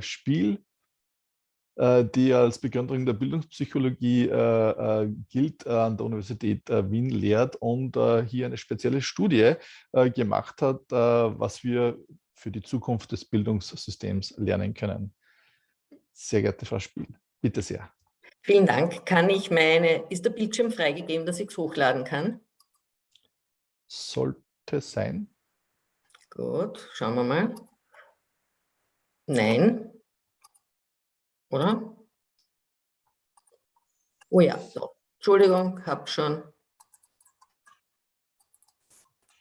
Spiel, äh, die als Begründerin der Bildungspsychologie äh, äh, gilt, an der Universität Wien lehrt und hier eine spezielle Studie gemacht hat, was wir für die Zukunft des Bildungssystems lernen können. Sehr geehrte Frau Spiel, bitte sehr. Vielen Dank. Kann ich meine, ist der Bildschirm freigegeben, dass ich es hochladen kann? Sollte sein. Gut, schauen wir mal. Nein. Oder? Oh ja, so. Entschuldigung, habe schon.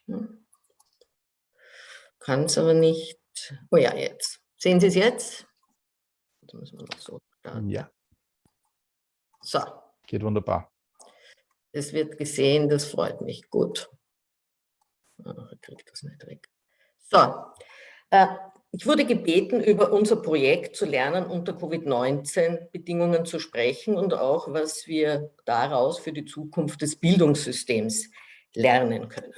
Hm. Kann es aber nicht. Oh ja, jetzt. Sehen Sie es jetzt? Jetzt müssen wir noch so starten. Ja. So. Geht wunderbar. Es wird gesehen, das freut mich. Gut. Ach, ich kriege das nicht weg. So. Äh, ich wurde gebeten, über unser Projekt zu lernen, unter Covid-19-Bedingungen zu sprechen und auch, was wir daraus für die Zukunft des Bildungssystems lernen können.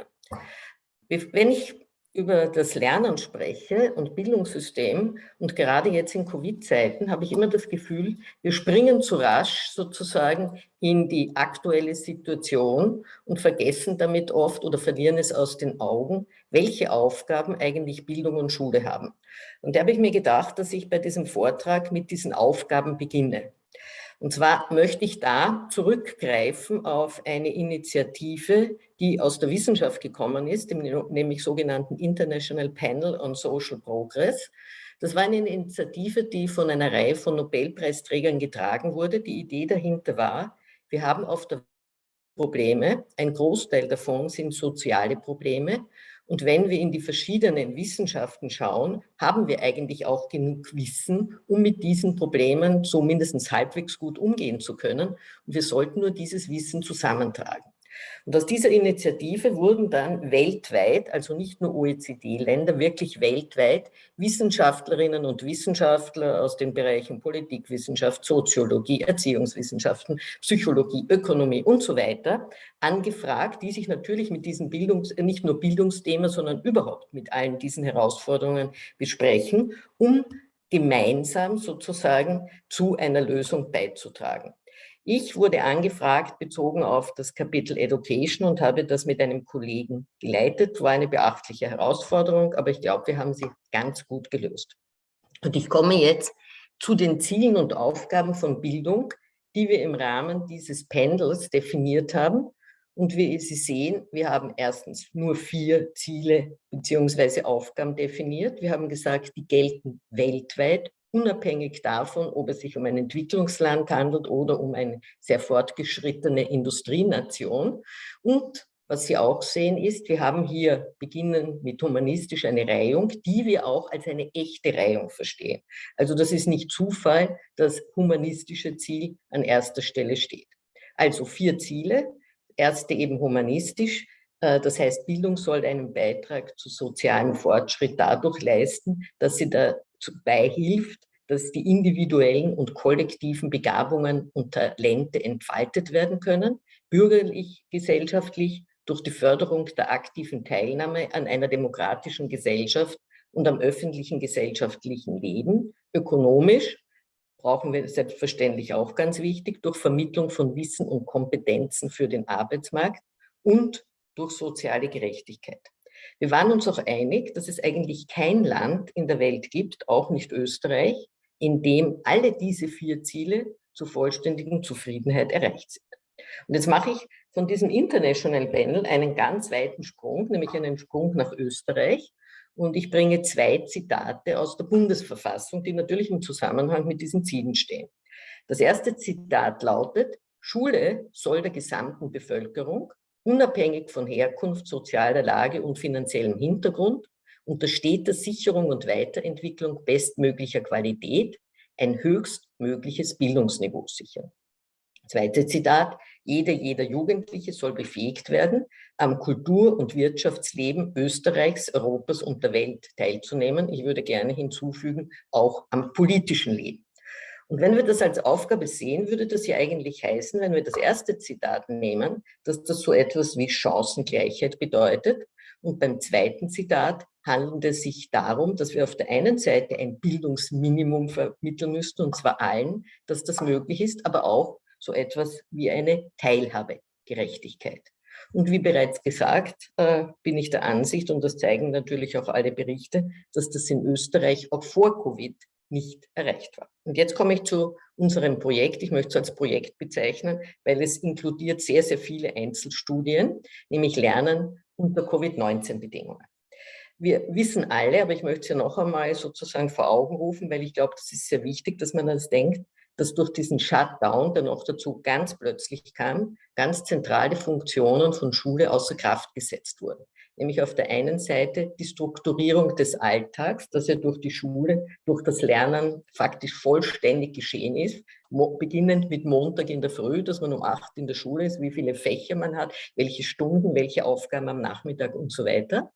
Wenn ich über das Lernen spreche und Bildungssystem und gerade jetzt in Covid-Zeiten habe ich immer das Gefühl, wir springen zu rasch sozusagen in die aktuelle Situation und vergessen damit oft oder verlieren es aus den Augen, welche Aufgaben eigentlich Bildung und Schule haben. Und da habe ich mir gedacht, dass ich bei diesem Vortrag mit diesen Aufgaben beginne. Und zwar möchte ich da zurückgreifen auf eine Initiative, die aus der Wissenschaft gekommen ist, dem nämlich sogenannten International Panel on Social Progress. Das war eine Initiative, die von einer Reihe von Nobelpreisträgern getragen wurde. Die Idee dahinter war, wir haben auf der Probleme, ein Großteil davon sind soziale Probleme und wenn wir in die verschiedenen Wissenschaften schauen, haben wir eigentlich auch genug Wissen, um mit diesen Problemen so mindestens halbwegs gut umgehen zu können. Und wir sollten nur dieses Wissen zusammentragen. Und aus dieser Initiative wurden dann weltweit, also nicht nur OECD-Länder, wirklich weltweit Wissenschaftlerinnen und Wissenschaftler aus den Bereichen Politikwissenschaft, Soziologie, Erziehungswissenschaften, Psychologie, Ökonomie und so weiter angefragt, die sich natürlich mit diesem Bildungs-, nicht nur Bildungsthema, sondern überhaupt mit allen diesen Herausforderungen besprechen, um gemeinsam sozusagen zu einer Lösung beizutragen. Ich wurde angefragt, bezogen auf das Kapitel Education und habe das mit einem Kollegen geleitet. War eine beachtliche Herausforderung, aber ich glaube, wir haben sie ganz gut gelöst. Und ich komme jetzt zu den Zielen und Aufgaben von Bildung, die wir im Rahmen dieses Pendels definiert haben. Und wie Sie sehen, wir haben erstens nur vier Ziele bzw. Aufgaben definiert. Wir haben gesagt, die gelten weltweit unabhängig davon, ob es sich um ein Entwicklungsland handelt oder um eine sehr fortgeschrittene Industrienation. Und was Sie auch sehen ist, wir haben hier beginnen mit humanistisch eine Reihung, die wir auch als eine echte Reihung verstehen. Also das ist nicht Zufall, dass humanistische Ziel an erster Stelle steht. Also vier Ziele. Erste eben humanistisch, äh, das heißt, Bildung soll einen Beitrag zu sozialem Fortschritt dadurch leisten, dass sie da beihilft, dass die individuellen und kollektiven Begabungen und Talente entfaltet werden können, bürgerlich, gesellschaftlich, durch die Förderung der aktiven Teilnahme an einer demokratischen Gesellschaft und am öffentlichen gesellschaftlichen Leben, ökonomisch, brauchen wir selbstverständlich auch ganz wichtig, durch Vermittlung von Wissen und Kompetenzen für den Arbeitsmarkt und durch soziale Gerechtigkeit. Wir waren uns auch einig, dass es eigentlich kein Land in der Welt gibt, auch nicht Österreich, in dem alle diese vier Ziele zur vollständigen Zufriedenheit erreicht sind. Und jetzt mache ich von diesem International Panel einen ganz weiten Sprung, nämlich einen Sprung nach Österreich. Und ich bringe zwei Zitate aus der Bundesverfassung, die natürlich im Zusammenhang mit diesen Zielen stehen. Das erste Zitat lautet, Schule soll der gesamten Bevölkerung unabhängig von Herkunft, sozialer Lage und finanziellem Hintergrund, unter steter Sicherung und Weiterentwicklung bestmöglicher Qualität ein höchstmögliches Bildungsniveau sichern. Zweites Zitat, jeder, jeder Jugendliche soll befähigt werden, am Kultur- und Wirtschaftsleben Österreichs, Europas und der Welt teilzunehmen. Ich würde gerne hinzufügen, auch am politischen Leben. Und wenn wir das als Aufgabe sehen, würde das ja eigentlich heißen, wenn wir das erste Zitat nehmen, dass das so etwas wie Chancengleichheit bedeutet. Und beim zweiten Zitat handelt es sich darum, dass wir auf der einen Seite ein Bildungsminimum vermitteln müssten, und zwar allen, dass das möglich ist, aber auch so etwas wie eine Teilhabegerechtigkeit. Und wie bereits gesagt, äh, bin ich der Ansicht, und das zeigen natürlich auch alle Berichte, dass das in Österreich auch vor Covid nicht erreicht war. Und jetzt komme ich zu unserem Projekt. Ich möchte es als Projekt bezeichnen, weil es inkludiert sehr, sehr viele Einzelstudien, nämlich Lernen unter Covid-19-Bedingungen. Wir wissen alle, aber ich möchte es ja noch einmal sozusagen vor Augen rufen, weil ich glaube, das ist sehr wichtig, dass man das denkt, dass durch diesen Shutdown, der noch dazu ganz plötzlich kam, ganz zentrale Funktionen von Schule außer Kraft gesetzt wurden. Nämlich auf der einen Seite die Strukturierung des Alltags, dass er durch die Schule, durch das Lernen faktisch vollständig geschehen ist, beginnend mit Montag in der Früh, dass man um acht in der Schule ist, wie viele Fächer man hat, welche Stunden, welche Aufgaben am Nachmittag und so weiter.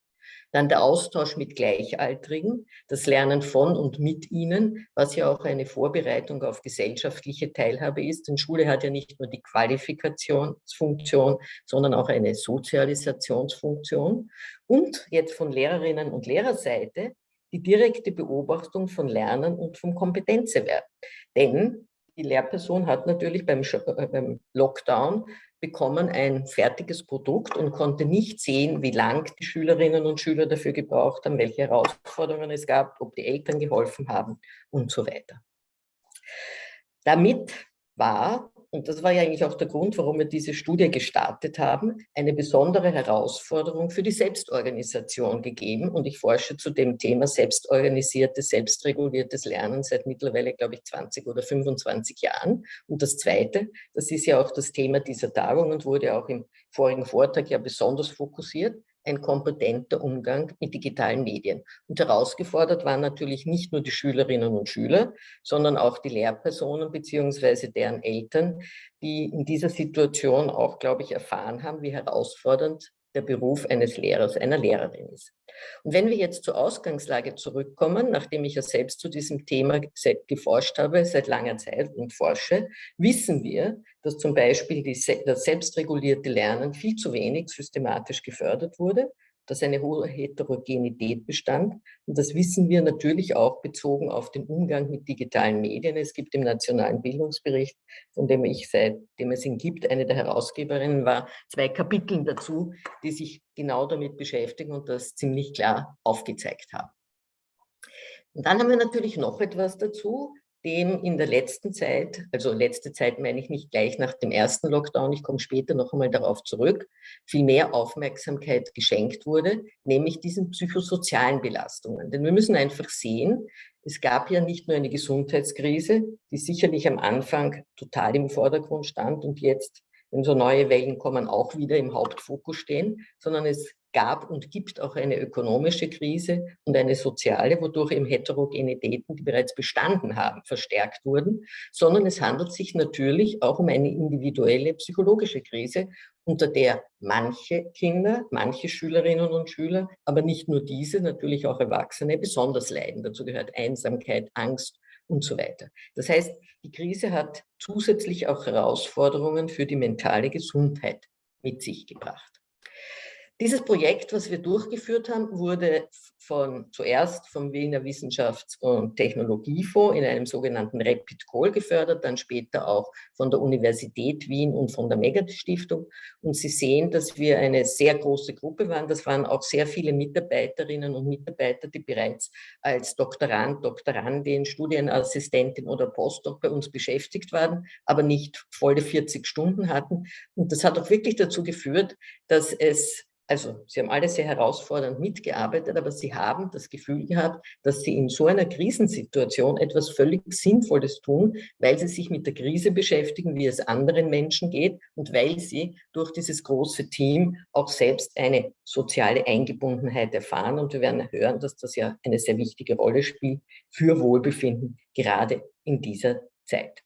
Dann der Austausch mit Gleichaltrigen, das Lernen von und mit ihnen, was ja auch eine Vorbereitung auf gesellschaftliche Teilhabe ist. Denn Schule hat ja nicht nur die Qualifikationsfunktion, sondern auch eine Sozialisationsfunktion. Und jetzt von Lehrerinnen und Lehrerseite die direkte Beobachtung von Lernen und vom Kompetenzerwerb. Denn die Lehrperson hat natürlich beim, äh, beim Lockdown bekommen ein fertiges Produkt und konnte nicht sehen, wie lang die Schülerinnen und Schüler dafür gebraucht haben, welche Herausforderungen es gab, ob die Eltern geholfen haben und so weiter. Damit war und das war ja eigentlich auch der Grund, warum wir diese Studie gestartet haben, eine besondere Herausforderung für die Selbstorganisation gegeben. Und ich forsche zu dem Thema selbstorganisiertes, selbstreguliertes Lernen seit mittlerweile, glaube ich, 20 oder 25 Jahren. Und das Zweite, das ist ja auch das Thema dieser Tagung und wurde auch im vorigen Vortrag ja besonders fokussiert, ein kompetenter Umgang mit digitalen Medien. Und herausgefordert waren natürlich nicht nur die Schülerinnen und Schüler, sondern auch die Lehrpersonen bzw. deren Eltern, die in dieser Situation auch, glaube ich, erfahren haben, wie herausfordernd der Beruf eines Lehrers, einer Lehrerin ist. Und wenn wir jetzt zur Ausgangslage zurückkommen, nachdem ich ja selbst zu diesem Thema geforscht habe, seit langer Zeit und forsche, wissen wir, dass zum Beispiel die, das selbstregulierte Lernen viel zu wenig systematisch gefördert wurde dass eine hohe Heterogenität bestand. Und das wissen wir natürlich auch bezogen auf den Umgang mit digitalen Medien. Es gibt im Nationalen Bildungsbericht, von dem ich seitdem es ihn gibt, eine der Herausgeberinnen war, zwei Kapitel dazu, die sich genau damit beschäftigen und das ziemlich klar aufgezeigt haben. Und dann haben wir natürlich noch etwas dazu, dem in der letzten Zeit, also letzte Zeit meine ich nicht gleich nach dem ersten Lockdown, ich komme später noch einmal darauf zurück, viel mehr Aufmerksamkeit geschenkt wurde, nämlich diesen psychosozialen Belastungen. Denn wir müssen einfach sehen, es gab ja nicht nur eine Gesundheitskrise, die sicherlich am Anfang total im Vordergrund stand und jetzt, wenn so neue Wellen kommen, auch wieder im Hauptfokus stehen, sondern es gab und gibt auch eine ökonomische Krise und eine soziale, wodurch eben Heterogenitäten, die bereits bestanden haben, verstärkt wurden, sondern es handelt sich natürlich auch um eine individuelle psychologische Krise, unter der manche Kinder, manche Schülerinnen und Schüler, aber nicht nur diese, natürlich auch Erwachsene, besonders leiden. Dazu gehört Einsamkeit, Angst und so weiter. Das heißt, die Krise hat zusätzlich auch Herausforderungen für die mentale Gesundheit mit sich gebracht. Dieses Projekt, was wir durchgeführt haben, wurde von, zuerst vom Wiener Wissenschafts- und Technologiefonds in einem sogenannten Rapid Call gefördert, dann später auch von der Universität Wien und von der Megat-Stiftung. Und Sie sehen, dass wir eine sehr große Gruppe waren. Das waren auch sehr viele Mitarbeiterinnen und Mitarbeiter, die bereits als Doktorand, Doktorandin, Studienassistentin oder Postdoc bei uns beschäftigt waren, aber nicht volle 40 Stunden hatten. Und das hat auch wirklich dazu geführt, dass es also sie haben alle sehr herausfordernd mitgearbeitet, aber sie haben das Gefühl gehabt, dass sie in so einer Krisensituation etwas völlig Sinnvolles tun, weil sie sich mit der Krise beschäftigen, wie es anderen Menschen geht und weil sie durch dieses große Team auch selbst eine soziale Eingebundenheit erfahren. Und wir werden hören, dass das ja eine sehr wichtige Rolle spielt für Wohlbefinden, gerade in dieser Zeit.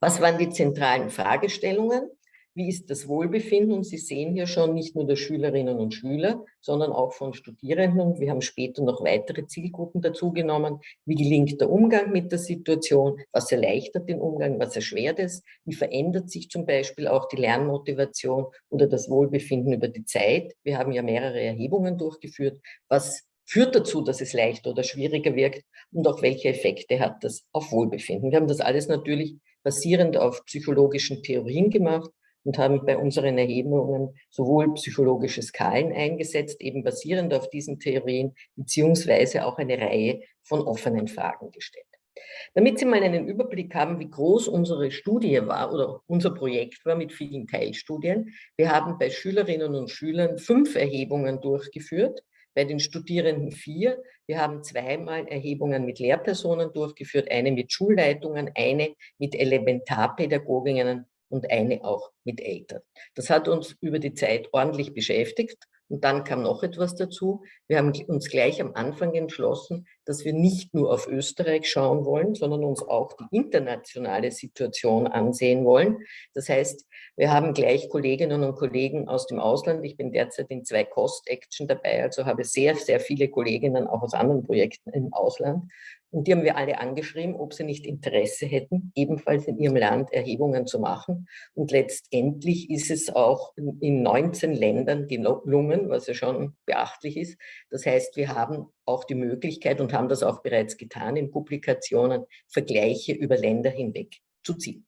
Was waren die zentralen Fragestellungen? Wie ist das Wohlbefinden? Und Sie sehen hier schon nicht nur der Schülerinnen und Schüler, sondern auch von Studierenden. Wir haben später noch weitere Zielgruppen dazugenommen. Wie gelingt der Umgang mit der Situation? Was erleichtert den Umgang? Was erschwert es? Wie verändert sich zum Beispiel auch die Lernmotivation oder das Wohlbefinden über die Zeit? Wir haben ja mehrere Erhebungen durchgeführt. Was führt dazu, dass es leichter oder schwieriger wirkt und auch welche Effekte hat das auf Wohlbefinden. Wir haben das alles natürlich basierend auf psychologischen Theorien gemacht und haben bei unseren Erhebungen sowohl psychologische Skalen eingesetzt, eben basierend auf diesen Theorien, beziehungsweise auch eine Reihe von offenen Fragen gestellt. Damit Sie mal einen Überblick haben, wie groß unsere Studie war oder unser Projekt war mit vielen Teilstudien. Wir haben bei Schülerinnen und Schülern fünf Erhebungen durchgeführt, bei den Studierenden vier. Wir haben zweimal Erhebungen mit Lehrpersonen durchgeführt, eine mit Schulleitungen, eine mit Elementarpädagoginnen und eine auch mit Eltern. Das hat uns über die Zeit ordentlich beschäftigt. Und dann kam noch etwas dazu. Wir haben uns gleich am Anfang entschlossen, dass wir nicht nur auf Österreich schauen wollen, sondern uns auch die internationale Situation ansehen wollen. Das heißt, wir haben gleich Kolleginnen und Kollegen aus dem Ausland. Ich bin derzeit in zwei Cost-Action dabei, also habe sehr, sehr viele Kolleginnen auch aus anderen Projekten im Ausland. Und die haben wir alle angeschrieben, ob sie nicht Interesse hätten, ebenfalls in ihrem Land Erhebungen zu machen. Und letztendlich ist es auch in 19 Ländern gelungen, was ja schon beachtlich ist. Das heißt, wir haben auch die Möglichkeit und haben das auch bereits getan in Publikationen, Vergleiche über Länder hinweg zu ziehen.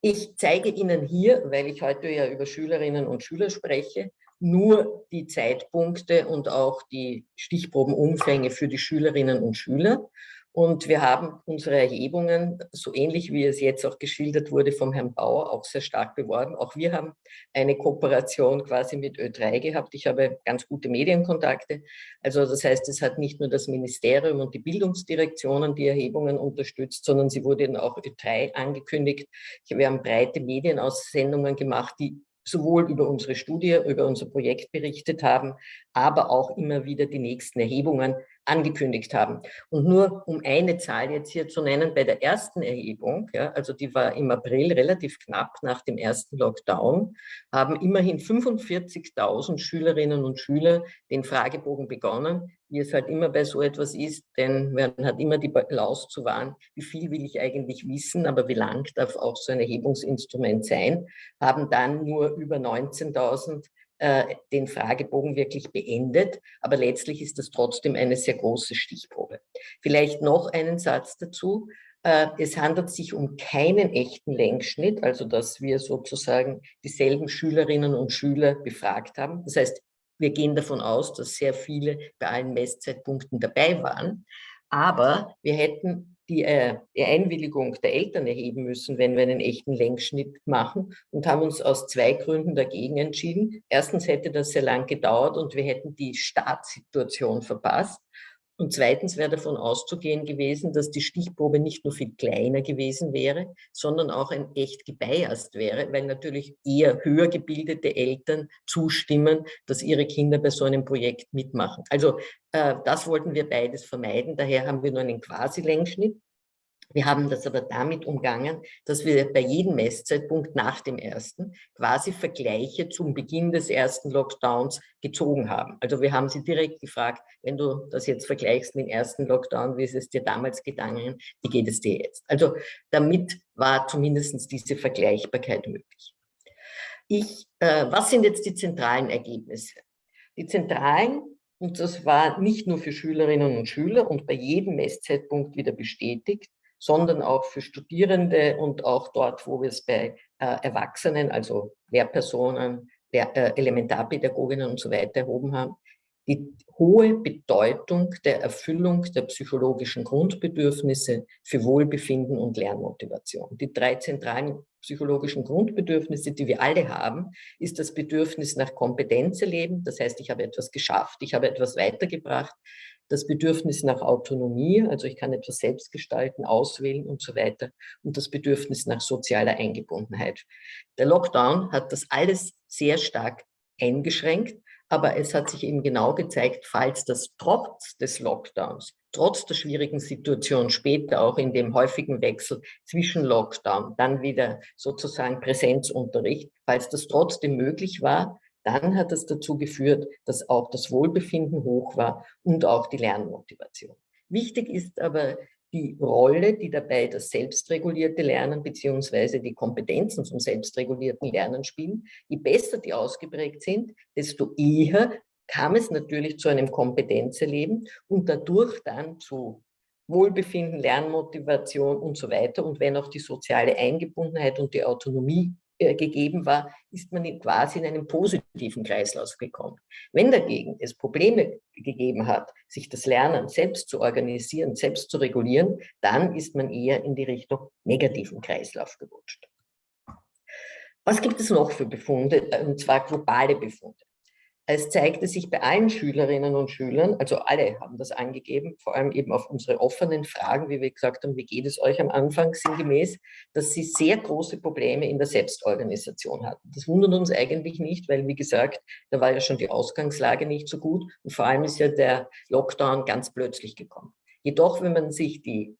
Ich zeige Ihnen hier, weil ich heute ja über Schülerinnen und Schüler spreche, nur die Zeitpunkte und auch die Stichprobenumfänge für die Schülerinnen und Schüler. Und wir haben unsere Erhebungen, so ähnlich wie es jetzt auch geschildert wurde vom Herrn Bauer, auch sehr stark beworben. Auch wir haben eine Kooperation quasi mit Ö3 gehabt. Ich habe ganz gute Medienkontakte. Also das heißt, es hat nicht nur das Ministerium und die Bildungsdirektionen die Erhebungen unterstützt, sondern sie wurden auch Ö3 angekündigt. Wir haben breite Medienaussendungen gemacht, die sowohl über unsere Studie, über unser Projekt berichtet haben, aber auch immer wieder die nächsten Erhebungen angekündigt haben. Und nur um eine Zahl jetzt hier zu nennen, bei der ersten Erhebung, ja, also die war im April relativ knapp nach dem ersten Lockdown, haben immerhin 45.000 Schülerinnen und Schüler den Fragebogen begonnen, wie es halt immer bei so etwas ist, denn man hat immer die Balance zu wahren, wie viel will ich eigentlich wissen, aber wie lang darf auch so ein Erhebungsinstrument sein, haben dann nur über 19.000 äh, den Fragebogen wirklich beendet, aber letztlich ist das trotzdem eine sehr große Stichprobe. Vielleicht noch einen Satz dazu. Äh, es handelt sich um keinen echten Längsschnitt, also dass wir sozusagen dieselben Schülerinnen und Schüler befragt haben. Das heißt, wir gehen davon aus, dass sehr viele bei allen Messzeitpunkten dabei waren. Aber wir hätten die, äh, Einwilligung der Eltern erheben müssen, wenn wir einen echten Längsschnitt machen und haben uns aus zwei Gründen dagegen entschieden. Erstens hätte das sehr lang gedauert und wir hätten die Startsituation verpasst. Und zweitens wäre davon auszugehen gewesen, dass die Stichprobe nicht nur viel kleiner gewesen wäre, sondern auch ein echt gebiased wäre, weil natürlich eher höher gebildete Eltern zustimmen, dass ihre Kinder bei so einem Projekt mitmachen. Also äh, das wollten wir beides vermeiden. Daher haben wir nur einen Quasi-Längsschnitt wir haben das aber damit umgangen, dass wir bei jedem Messzeitpunkt nach dem ersten quasi Vergleiche zum Beginn des ersten Lockdowns gezogen haben. Also wir haben sie direkt gefragt, wenn du das jetzt vergleichst mit dem ersten Lockdown, wie ist es dir damals gegangen, wie geht es dir jetzt? Also damit war zumindest diese Vergleichbarkeit möglich. Ich, äh, was sind jetzt die zentralen Ergebnisse? Die zentralen und das war nicht nur für Schülerinnen und Schüler und bei jedem Messzeitpunkt wieder bestätigt, sondern auch für Studierende und auch dort, wo wir es bei äh, Erwachsenen, also Lehrpersonen, Lehr äh, Elementarpädagoginnen und so weiter erhoben haben, die hohe Bedeutung der Erfüllung der psychologischen Grundbedürfnisse für Wohlbefinden und Lernmotivation. Die drei zentralen psychologischen Grundbedürfnisse, die wir alle haben, ist das Bedürfnis nach Kompetenz erleben. Das heißt, ich habe etwas geschafft, ich habe etwas weitergebracht das Bedürfnis nach Autonomie, also ich kann etwas selbst gestalten, auswählen und so weiter und das Bedürfnis nach sozialer Eingebundenheit. Der Lockdown hat das alles sehr stark eingeschränkt, aber es hat sich eben genau gezeigt, falls das trotz des Lockdowns, trotz der schwierigen Situation später auch in dem häufigen Wechsel zwischen Lockdown, dann wieder sozusagen Präsenzunterricht, falls das trotzdem möglich war, dann hat das dazu geführt, dass auch das Wohlbefinden hoch war und auch die Lernmotivation. Wichtig ist aber die Rolle, die dabei das selbstregulierte Lernen beziehungsweise die Kompetenzen zum selbstregulierten Lernen spielen. Je besser die ausgeprägt sind, desto eher kam es natürlich zu einem Kompetenzerleben und dadurch dann zu Wohlbefinden, Lernmotivation und so weiter. Und wenn auch die soziale Eingebundenheit und die Autonomie gegeben war, ist man quasi in einen positiven Kreislauf gekommen. Wenn dagegen es Probleme gegeben hat, sich das Lernen selbst zu organisieren, selbst zu regulieren, dann ist man eher in die Richtung negativen Kreislauf gerutscht. Was gibt es noch für Befunde, und zwar globale Befunde? Es zeigte sich bei allen Schülerinnen und Schülern, also alle haben das angegeben, vor allem eben auf unsere offenen Fragen, wie wir gesagt haben, wie geht es euch am Anfang sinngemäß, dass sie sehr große Probleme in der Selbstorganisation hatten. Das wundert uns eigentlich nicht, weil wie gesagt, da war ja schon die Ausgangslage nicht so gut und vor allem ist ja der Lockdown ganz plötzlich gekommen. Jedoch, wenn man sich die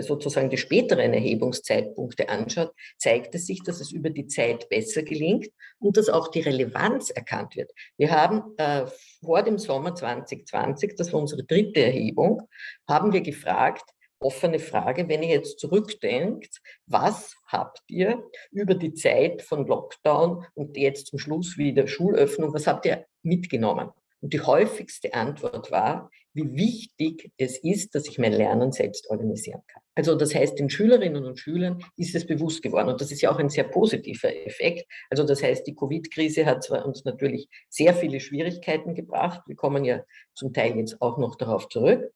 sozusagen die späteren Erhebungszeitpunkte anschaut, zeigt es sich, dass es über die Zeit besser gelingt und dass auch die Relevanz erkannt wird. Wir haben äh, vor dem Sommer 2020, das war unsere dritte Erhebung, haben wir gefragt, offene Frage, wenn ihr jetzt zurückdenkt, was habt ihr über die Zeit von Lockdown und jetzt zum Schluss wieder Schulöffnung, was habt ihr mitgenommen? Und die häufigste Antwort war, wie wichtig es ist, dass ich mein Lernen selbst organisieren kann. Also das heißt, den Schülerinnen und Schülern ist es bewusst geworden und das ist ja auch ein sehr positiver Effekt. Also das heißt, die Covid-Krise hat zwar uns natürlich sehr viele Schwierigkeiten gebracht, wir kommen ja zum Teil jetzt auch noch darauf zurück,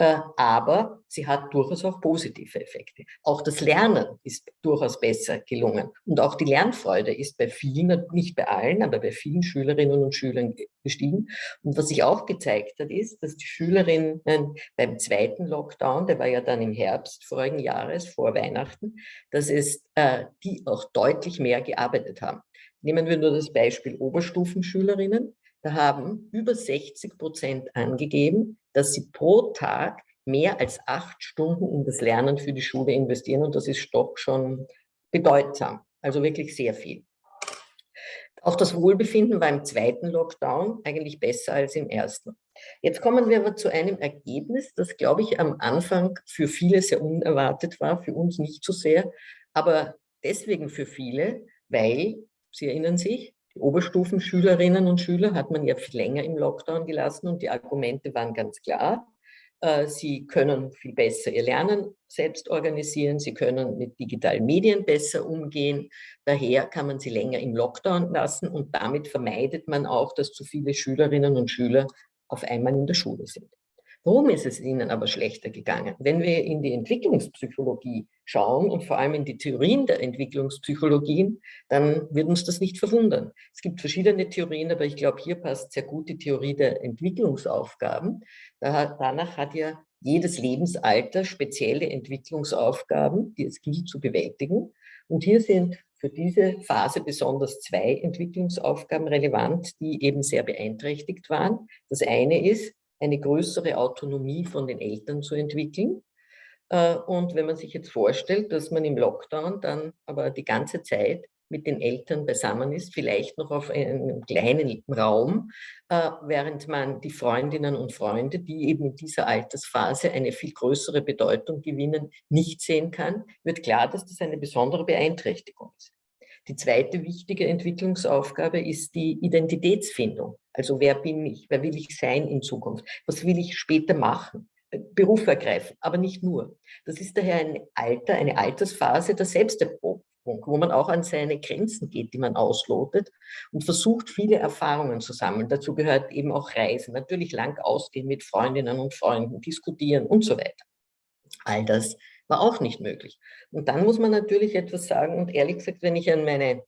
aber sie hat durchaus auch positive Effekte. Auch das Lernen ist durchaus besser gelungen und auch die Lernfreude ist bei vielen, nicht bei allen, aber bei vielen Schülerinnen und Schülern gestiegen. Und was sich auch gezeigt hat, ist, dass die Schülerinnen beim zweiten Lockdown, der war ja dann im Herbst vorigen Jahres, vor Weihnachten, dass es äh, die auch deutlich mehr gearbeitet haben. Nehmen wir nur das Beispiel Oberstufenschülerinnen. Da haben über 60 Prozent angegeben, dass sie pro Tag mehr als acht Stunden in das Lernen für die Schule investieren und das ist doch schon bedeutsam, also wirklich sehr viel. Auch das Wohlbefinden war im zweiten Lockdown eigentlich besser als im ersten. Jetzt kommen wir aber zu einem Ergebnis, das, glaube ich, am Anfang für viele sehr unerwartet war, für uns nicht so sehr, aber deswegen für viele, weil, Sie erinnern sich, die Oberstufenschülerinnen und Schüler hat man ja viel länger im Lockdown gelassen und die Argumente waren ganz klar. Äh, sie können viel besser ihr Lernen selbst organisieren, sie können mit digitalen Medien besser umgehen. Daher kann man sie länger im Lockdown lassen und damit vermeidet man auch, dass zu viele Schülerinnen und Schüler auf einmal in der Schule sind. Warum ist es ihnen aber schlechter gegangen? Wenn wir in die Entwicklungspsychologie schauen und vor allem in die Theorien der Entwicklungspsychologien, dann wird uns das nicht verwundern. Es gibt verschiedene Theorien, aber ich glaube, hier passt sehr gut die Theorie der Entwicklungsaufgaben. danach hat ja jedes Lebensalter spezielle Entwicklungsaufgaben, die es gilt zu bewältigen. Und hier sind für diese Phase besonders zwei Entwicklungsaufgaben relevant, die eben sehr beeinträchtigt waren. Das eine ist, eine größere Autonomie von den Eltern zu entwickeln. Äh, und wenn man sich jetzt vorstellt, dass man im Lockdown dann aber die ganze Zeit mit den Eltern beisammen ist, vielleicht noch auf einem kleinen Raum, äh, während man die Freundinnen und Freunde, die eben in dieser Altersphase eine viel größere Bedeutung gewinnen, nicht sehen kann, wird klar, dass das eine besondere Beeinträchtigung ist. Die zweite wichtige Entwicklungsaufgabe ist die Identitätsfindung. Also wer bin ich, wer will ich sein in Zukunft, was will ich später machen, Beruf ergreifen, aber nicht nur. Das ist daher ein Alter, eine Altersphase der Selbsterprobung, wo man auch an seine Grenzen geht, die man auslotet und versucht, viele Erfahrungen zu sammeln. Dazu gehört eben auch Reisen, natürlich lang ausgehen mit Freundinnen und Freunden, diskutieren und so weiter. All das war auch nicht möglich. Und dann muss man natürlich etwas sagen und ehrlich gesagt, wenn ich an meine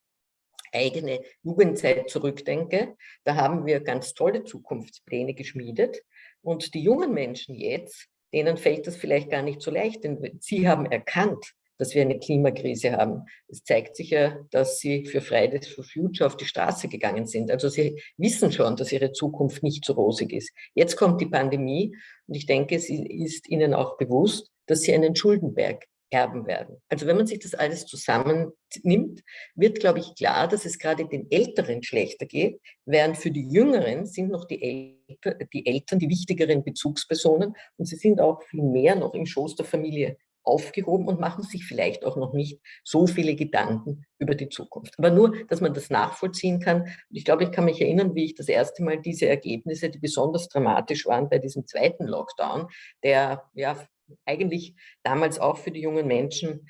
eigene Jugendzeit zurückdenke, da haben wir ganz tolle Zukunftspläne geschmiedet und die jungen Menschen jetzt, denen fällt das vielleicht gar nicht so leicht, denn sie haben erkannt, dass wir eine Klimakrise haben. Es zeigt sich ja, dass sie für Fridays for Future auf die Straße gegangen sind. Also sie wissen schon, dass ihre Zukunft nicht so rosig ist. Jetzt kommt die Pandemie und ich denke, es ist ihnen auch bewusst, dass sie einen Schuldenberg erben werden. Also wenn man sich das alles zusammennimmt, wird, glaube ich, klar, dass es gerade den Älteren schlechter geht, während für die Jüngeren sind noch die, Elter, die Eltern die wichtigeren Bezugspersonen und sie sind auch viel mehr noch im Schoß der Familie aufgehoben und machen sich vielleicht auch noch nicht so viele Gedanken über die Zukunft. Aber nur, dass man das nachvollziehen kann. Und ich glaube, ich kann mich erinnern, wie ich das erste Mal diese Ergebnisse, die besonders dramatisch waren bei diesem zweiten Lockdown, der ja eigentlich damals auch für die jungen Menschen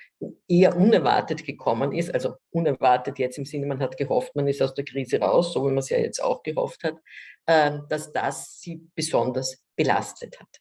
eher unerwartet gekommen ist. Also unerwartet jetzt im Sinne, man hat gehofft, man ist aus der Krise raus, so wie man es ja jetzt auch gehofft hat, ähm, dass das sie besonders belastet hat.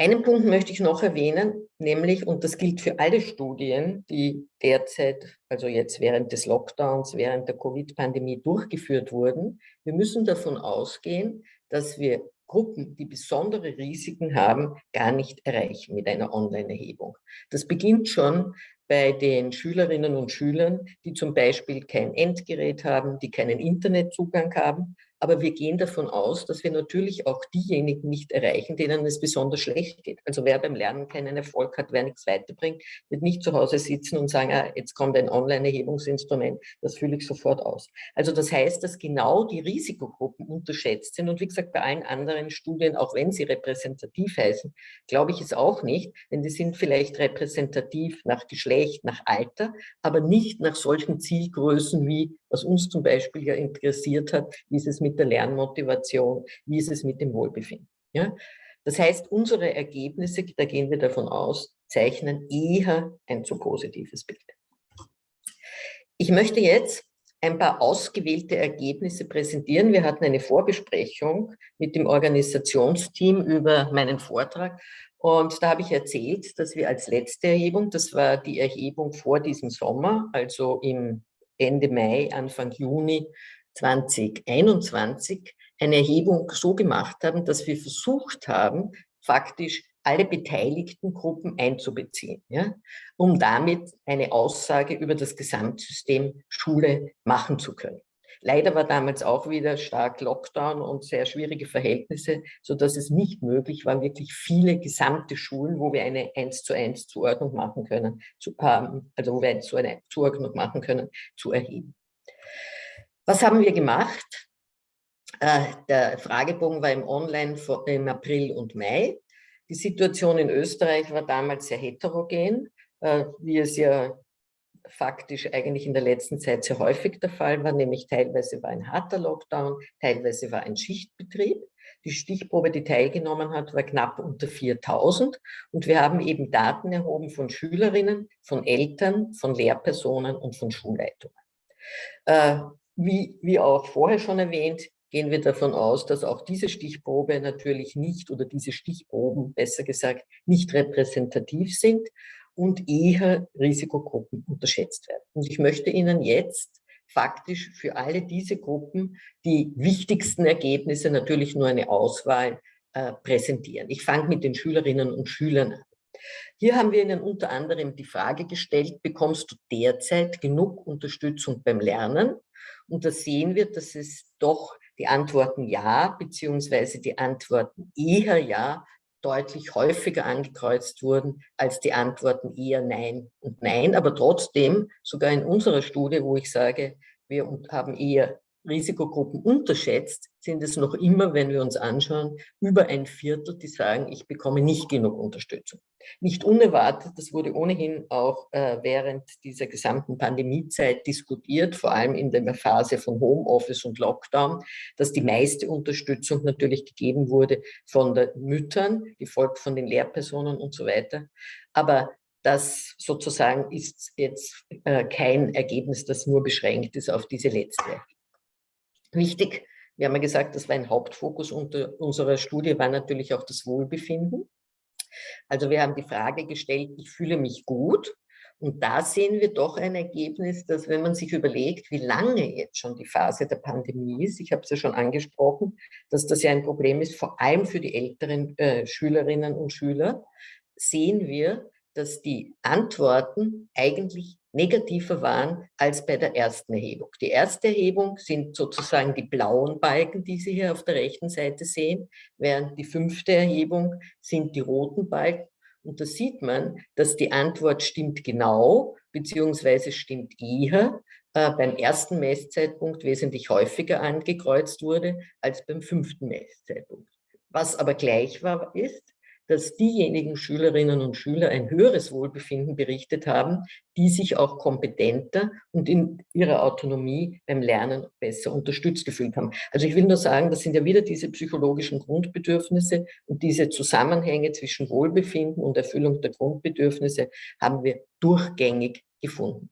Einen Punkt möchte ich noch erwähnen, nämlich, und das gilt für alle Studien, die derzeit, also jetzt während des Lockdowns, während der Covid-Pandemie durchgeführt wurden, wir müssen davon ausgehen, dass wir Gruppen, die besondere Risiken haben, gar nicht erreichen mit einer Online-Erhebung. Das beginnt schon bei den Schülerinnen und Schülern, die zum Beispiel kein Endgerät haben, die keinen Internetzugang haben, aber wir gehen davon aus, dass wir natürlich auch diejenigen nicht erreichen, denen es besonders schlecht geht. Also wer beim Lernen keinen Erfolg hat, wer nichts weiterbringt, wird nicht zu Hause sitzen und sagen, ah, jetzt kommt ein Online-Erhebungsinstrument, das fühle ich sofort aus. Also das heißt, dass genau die Risikogruppen unterschätzt sind. Und wie gesagt, bei allen anderen Studien, auch wenn sie repräsentativ heißen, glaube ich es auch nicht, denn die sind vielleicht repräsentativ nach Geschlecht, nach Alter, aber nicht nach solchen Zielgrößen wie, was uns zum Beispiel ja interessiert hat, wie ist es mit der Lernmotivation, wie ist es mit dem Wohlbefinden. Ja? Das heißt, unsere Ergebnisse, da gehen wir davon aus, zeichnen eher ein zu positives Bild. Ich möchte jetzt ein paar ausgewählte Ergebnisse präsentieren. Wir hatten eine Vorbesprechung mit dem Organisationsteam über meinen Vortrag und da habe ich erzählt, dass wir als letzte Erhebung, das war die Erhebung vor diesem Sommer, also im Ende Mai, Anfang Juni 2021 eine Erhebung so gemacht haben, dass wir versucht haben, faktisch alle beteiligten Gruppen einzubeziehen, ja, um damit eine Aussage über das Gesamtsystem Schule machen zu können. Leider war damals auch wieder stark Lockdown und sehr schwierige Verhältnisse, sodass es nicht möglich war, wirklich viele gesamte Schulen, wo wir eine 1 zu 1 Zuordnung machen können, zu, ähm, also wo wir so eine Zuordnung machen können, zu erheben. Was haben wir gemacht? Äh, der Fragebogen war im Online im April und Mai. Die Situation in Österreich war damals sehr heterogen, äh, wie es ja faktisch eigentlich in der letzten Zeit sehr häufig der Fall war, nämlich teilweise war ein harter Lockdown, teilweise war ein Schichtbetrieb. Die Stichprobe, die teilgenommen hat, war knapp unter 4000 und wir haben eben Daten erhoben von Schülerinnen, von Eltern, von Lehrpersonen und von Schulleitungen. Äh, wie, wie auch vorher schon erwähnt, gehen wir davon aus, dass auch diese Stichprobe natürlich nicht oder diese Stichproben, besser gesagt, nicht repräsentativ sind und eher Risikogruppen unterschätzt werden. Und ich möchte Ihnen jetzt faktisch für alle diese Gruppen die wichtigsten Ergebnisse, natürlich nur eine Auswahl, äh, präsentieren. Ich fange mit den Schülerinnen und Schülern an. Hier haben wir Ihnen unter anderem die Frage gestellt, bekommst du derzeit genug Unterstützung beim Lernen? Und da sehen wir, dass es doch die Antworten ja, beziehungsweise die Antworten eher ja, deutlich häufiger angekreuzt wurden als die Antworten eher nein und nein. Aber trotzdem, sogar in unserer Studie, wo ich sage, wir haben eher Risikogruppen unterschätzt, sind es noch immer, wenn wir uns anschauen, über ein Viertel, die sagen, ich bekomme nicht genug Unterstützung. Nicht unerwartet, das wurde ohnehin auch äh, während dieser gesamten Pandemiezeit diskutiert, vor allem in der Phase von Homeoffice und Lockdown, dass die meiste Unterstützung natürlich gegeben wurde von den Müttern, gefolgt von den Lehrpersonen und so weiter. Aber das sozusagen ist jetzt äh, kein Ergebnis, das nur beschränkt ist auf diese letzte Wichtig, wir haben ja gesagt, das war ein Hauptfokus unserer Studie, war natürlich auch das Wohlbefinden. Also wir haben die Frage gestellt, ich fühle mich gut. Und da sehen wir doch ein Ergebnis, dass wenn man sich überlegt, wie lange jetzt schon die Phase der Pandemie ist, ich habe es ja schon angesprochen, dass das ja ein Problem ist, vor allem für die älteren äh, Schülerinnen und Schüler, sehen wir, dass die Antworten eigentlich negativer waren als bei der ersten Erhebung. Die erste Erhebung sind sozusagen die blauen Balken, die Sie hier auf der rechten Seite sehen, während die fünfte Erhebung sind die roten Balken. Und da sieht man, dass die Antwort stimmt genau, beziehungsweise stimmt eher, äh, beim ersten Messzeitpunkt wesentlich häufiger angekreuzt wurde als beim fünften Messzeitpunkt. Was aber gleich war, ist, dass diejenigen Schülerinnen und Schüler ein höheres Wohlbefinden berichtet haben, die sich auch kompetenter und in ihrer Autonomie beim Lernen besser unterstützt gefühlt haben. Also ich will nur sagen, das sind ja wieder diese psychologischen Grundbedürfnisse und diese Zusammenhänge zwischen Wohlbefinden und Erfüllung der Grundbedürfnisse haben wir durchgängig gefunden.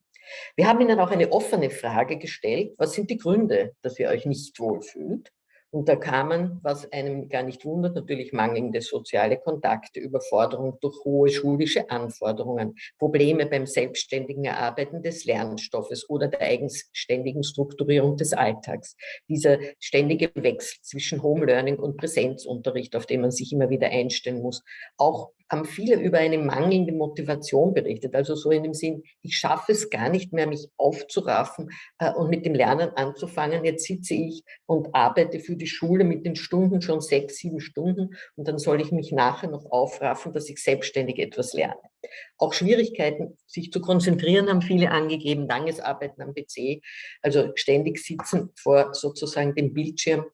Wir haben Ihnen auch eine offene Frage gestellt. Was sind die Gründe, dass ihr euch nicht wohlfühlt? Und da kamen, was einem gar nicht wundert, natürlich mangelnde soziale Kontakte, Überforderung durch hohe schulische Anforderungen, Probleme beim selbstständigen Erarbeiten des Lernstoffes oder der eigenständigen Strukturierung des Alltags. Dieser ständige Wechsel zwischen Home Learning und Präsenzunterricht, auf den man sich immer wieder einstellen muss. Auch haben viele über eine mangelnde Motivation berichtet. Also so in dem Sinn, ich schaffe es gar nicht mehr, mich aufzuraffen äh, und mit dem Lernen anzufangen. Jetzt sitze ich und arbeite für die Schule mit den Stunden schon sechs, sieben Stunden und dann soll ich mich nachher noch aufraffen, dass ich selbstständig etwas lerne. Auch Schwierigkeiten, sich zu konzentrieren, haben viele angegeben, langes Arbeiten am PC, also ständig sitzen vor sozusagen dem Bildschirm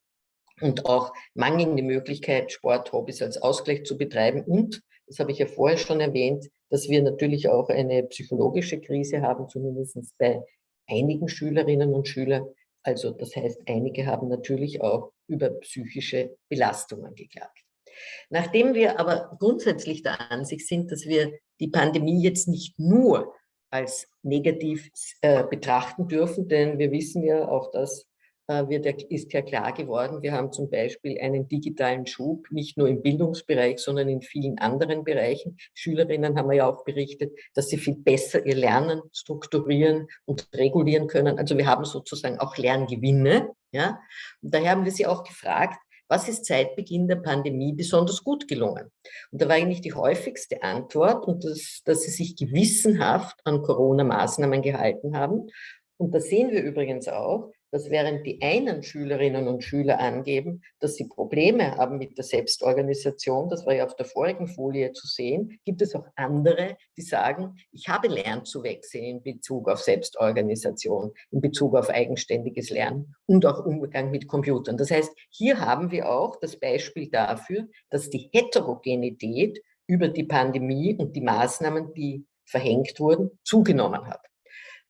und auch mangelnde Möglichkeit, Sporthobbys als Ausgleich zu betreiben und das habe ich ja vorher schon erwähnt, dass wir natürlich auch eine psychologische Krise haben, zumindest bei einigen Schülerinnen und Schülern. Also das heißt, einige haben natürlich auch über psychische Belastungen geklagt. Nachdem wir aber grundsätzlich der Ansicht sind, dass wir die Pandemie jetzt nicht nur als negativ äh, betrachten dürfen, denn wir wissen ja auch, dass wird, ist ja klar geworden, wir haben zum Beispiel einen digitalen Schub, nicht nur im Bildungsbereich, sondern in vielen anderen Bereichen. Schülerinnen haben ja auch berichtet, dass sie viel besser ihr Lernen strukturieren und regulieren können. Also wir haben sozusagen auch Lerngewinne. Ja? Und daher haben wir sie auch gefragt, was ist seit Beginn der Pandemie besonders gut gelungen? Und da war eigentlich die häufigste Antwort, und das, dass sie sich gewissenhaft an Corona-Maßnahmen gehalten haben. Und da sehen wir übrigens auch, dass während die einen Schülerinnen und Schüler angeben, dass sie Probleme haben mit der Selbstorganisation, das war ja auf der vorigen Folie zu sehen, gibt es auch andere, die sagen, ich habe Lernzuwächse in Bezug auf Selbstorganisation, in Bezug auf eigenständiges Lernen und auch Umgang mit Computern. Das heißt, hier haben wir auch das Beispiel dafür, dass die Heterogenität über die Pandemie und die Maßnahmen, die verhängt wurden, zugenommen hat.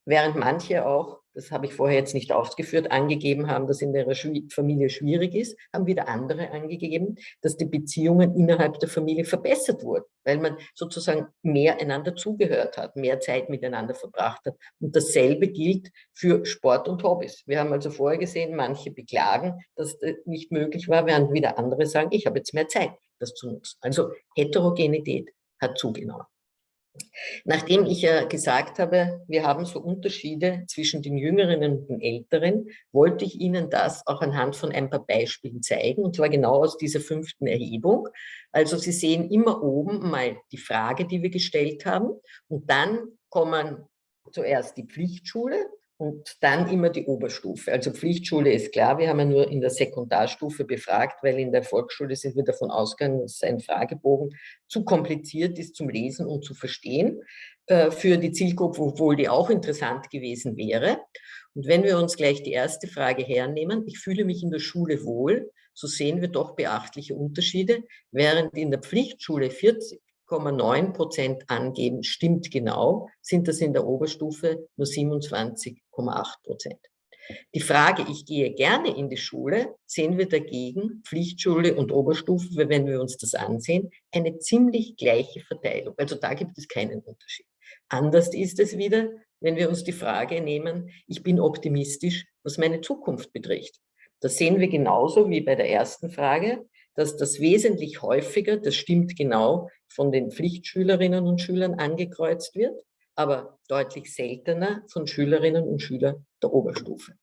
Während manche auch das habe ich vorher jetzt nicht ausgeführt, angegeben haben, dass in der Familie schwierig ist, haben wieder andere angegeben, dass die Beziehungen innerhalb der Familie verbessert wurden, weil man sozusagen mehr einander zugehört hat, mehr Zeit miteinander verbracht hat. Und dasselbe gilt für Sport und Hobbys. Wir haben also vorher gesehen, manche beklagen, dass das nicht möglich war, während wieder andere sagen, ich habe jetzt mehr Zeit, das zu nutzen. Also Heterogenität hat zugenommen. Nachdem ich ja gesagt habe, wir haben so Unterschiede zwischen den Jüngeren und den Älteren, wollte ich Ihnen das auch anhand von ein paar Beispielen zeigen, und zwar genau aus dieser fünften Erhebung. Also Sie sehen immer oben mal die Frage, die wir gestellt haben, und dann kommen zuerst die Pflichtschule, und dann immer die Oberstufe. Also Pflichtschule ist klar, wir haben ja nur in der Sekundarstufe befragt, weil in der Volksschule sind wir davon ausgegangen, dass ein Fragebogen zu kompliziert ist zum Lesen und zu verstehen äh, für die Zielgruppe, obwohl die auch interessant gewesen wäre. Und wenn wir uns gleich die erste Frage hernehmen, ich fühle mich in der Schule wohl, so sehen wir doch beachtliche Unterschiede, während in der Pflichtschule 40 7,9 Prozent angeben, stimmt genau, sind das in der Oberstufe nur 27,8 Prozent. Die Frage, ich gehe gerne in die Schule, sehen wir dagegen, Pflichtschule und Oberstufe, wenn wir uns das ansehen, eine ziemlich gleiche Verteilung. Also da gibt es keinen Unterschied. Anders ist es wieder, wenn wir uns die Frage nehmen, ich bin optimistisch, was meine Zukunft betrifft. Das sehen wir genauso wie bei der ersten Frage dass das wesentlich häufiger, das stimmt genau, von den Pflichtschülerinnen und Schülern angekreuzt wird, aber deutlich seltener von Schülerinnen und Schülern der Oberstufe.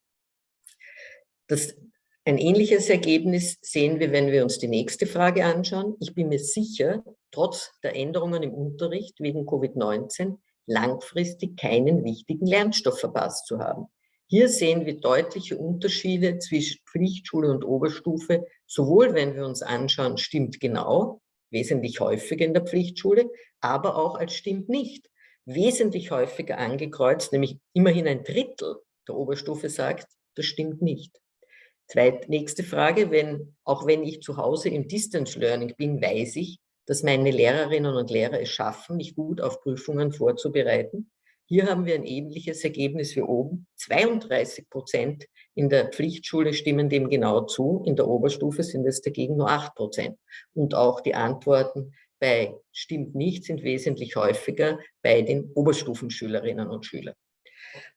Das, ein ähnliches Ergebnis sehen wir, wenn wir uns die nächste Frage anschauen. Ich bin mir sicher, trotz der Änderungen im Unterricht wegen Covid-19 langfristig keinen wichtigen Lernstoff verpasst zu haben. Hier sehen wir deutliche Unterschiede zwischen Pflichtschule und Oberstufe, sowohl wenn wir uns anschauen, stimmt genau, wesentlich häufiger in der Pflichtschule, aber auch als stimmt nicht, wesentlich häufiger angekreuzt, nämlich immerhin ein Drittel der Oberstufe sagt, das stimmt nicht. Zweit, nächste Frage, wenn, auch wenn ich zu Hause im Distance Learning bin, weiß ich, dass meine Lehrerinnen und Lehrer es schaffen, mich gut auf Prüfungen vorzubereiten. Hier haben wir ein ähnliches Ergebnis wie oben. 32 Prozent in der Pflichtschule stimmen dem genau zu, in der Oberstufe sind es dagegen nur 8 Prozent. Und auch die Antworten bei stimmt nicht sind wesentlich häufiger bei den Oberstufenschülerinnen und Schülern.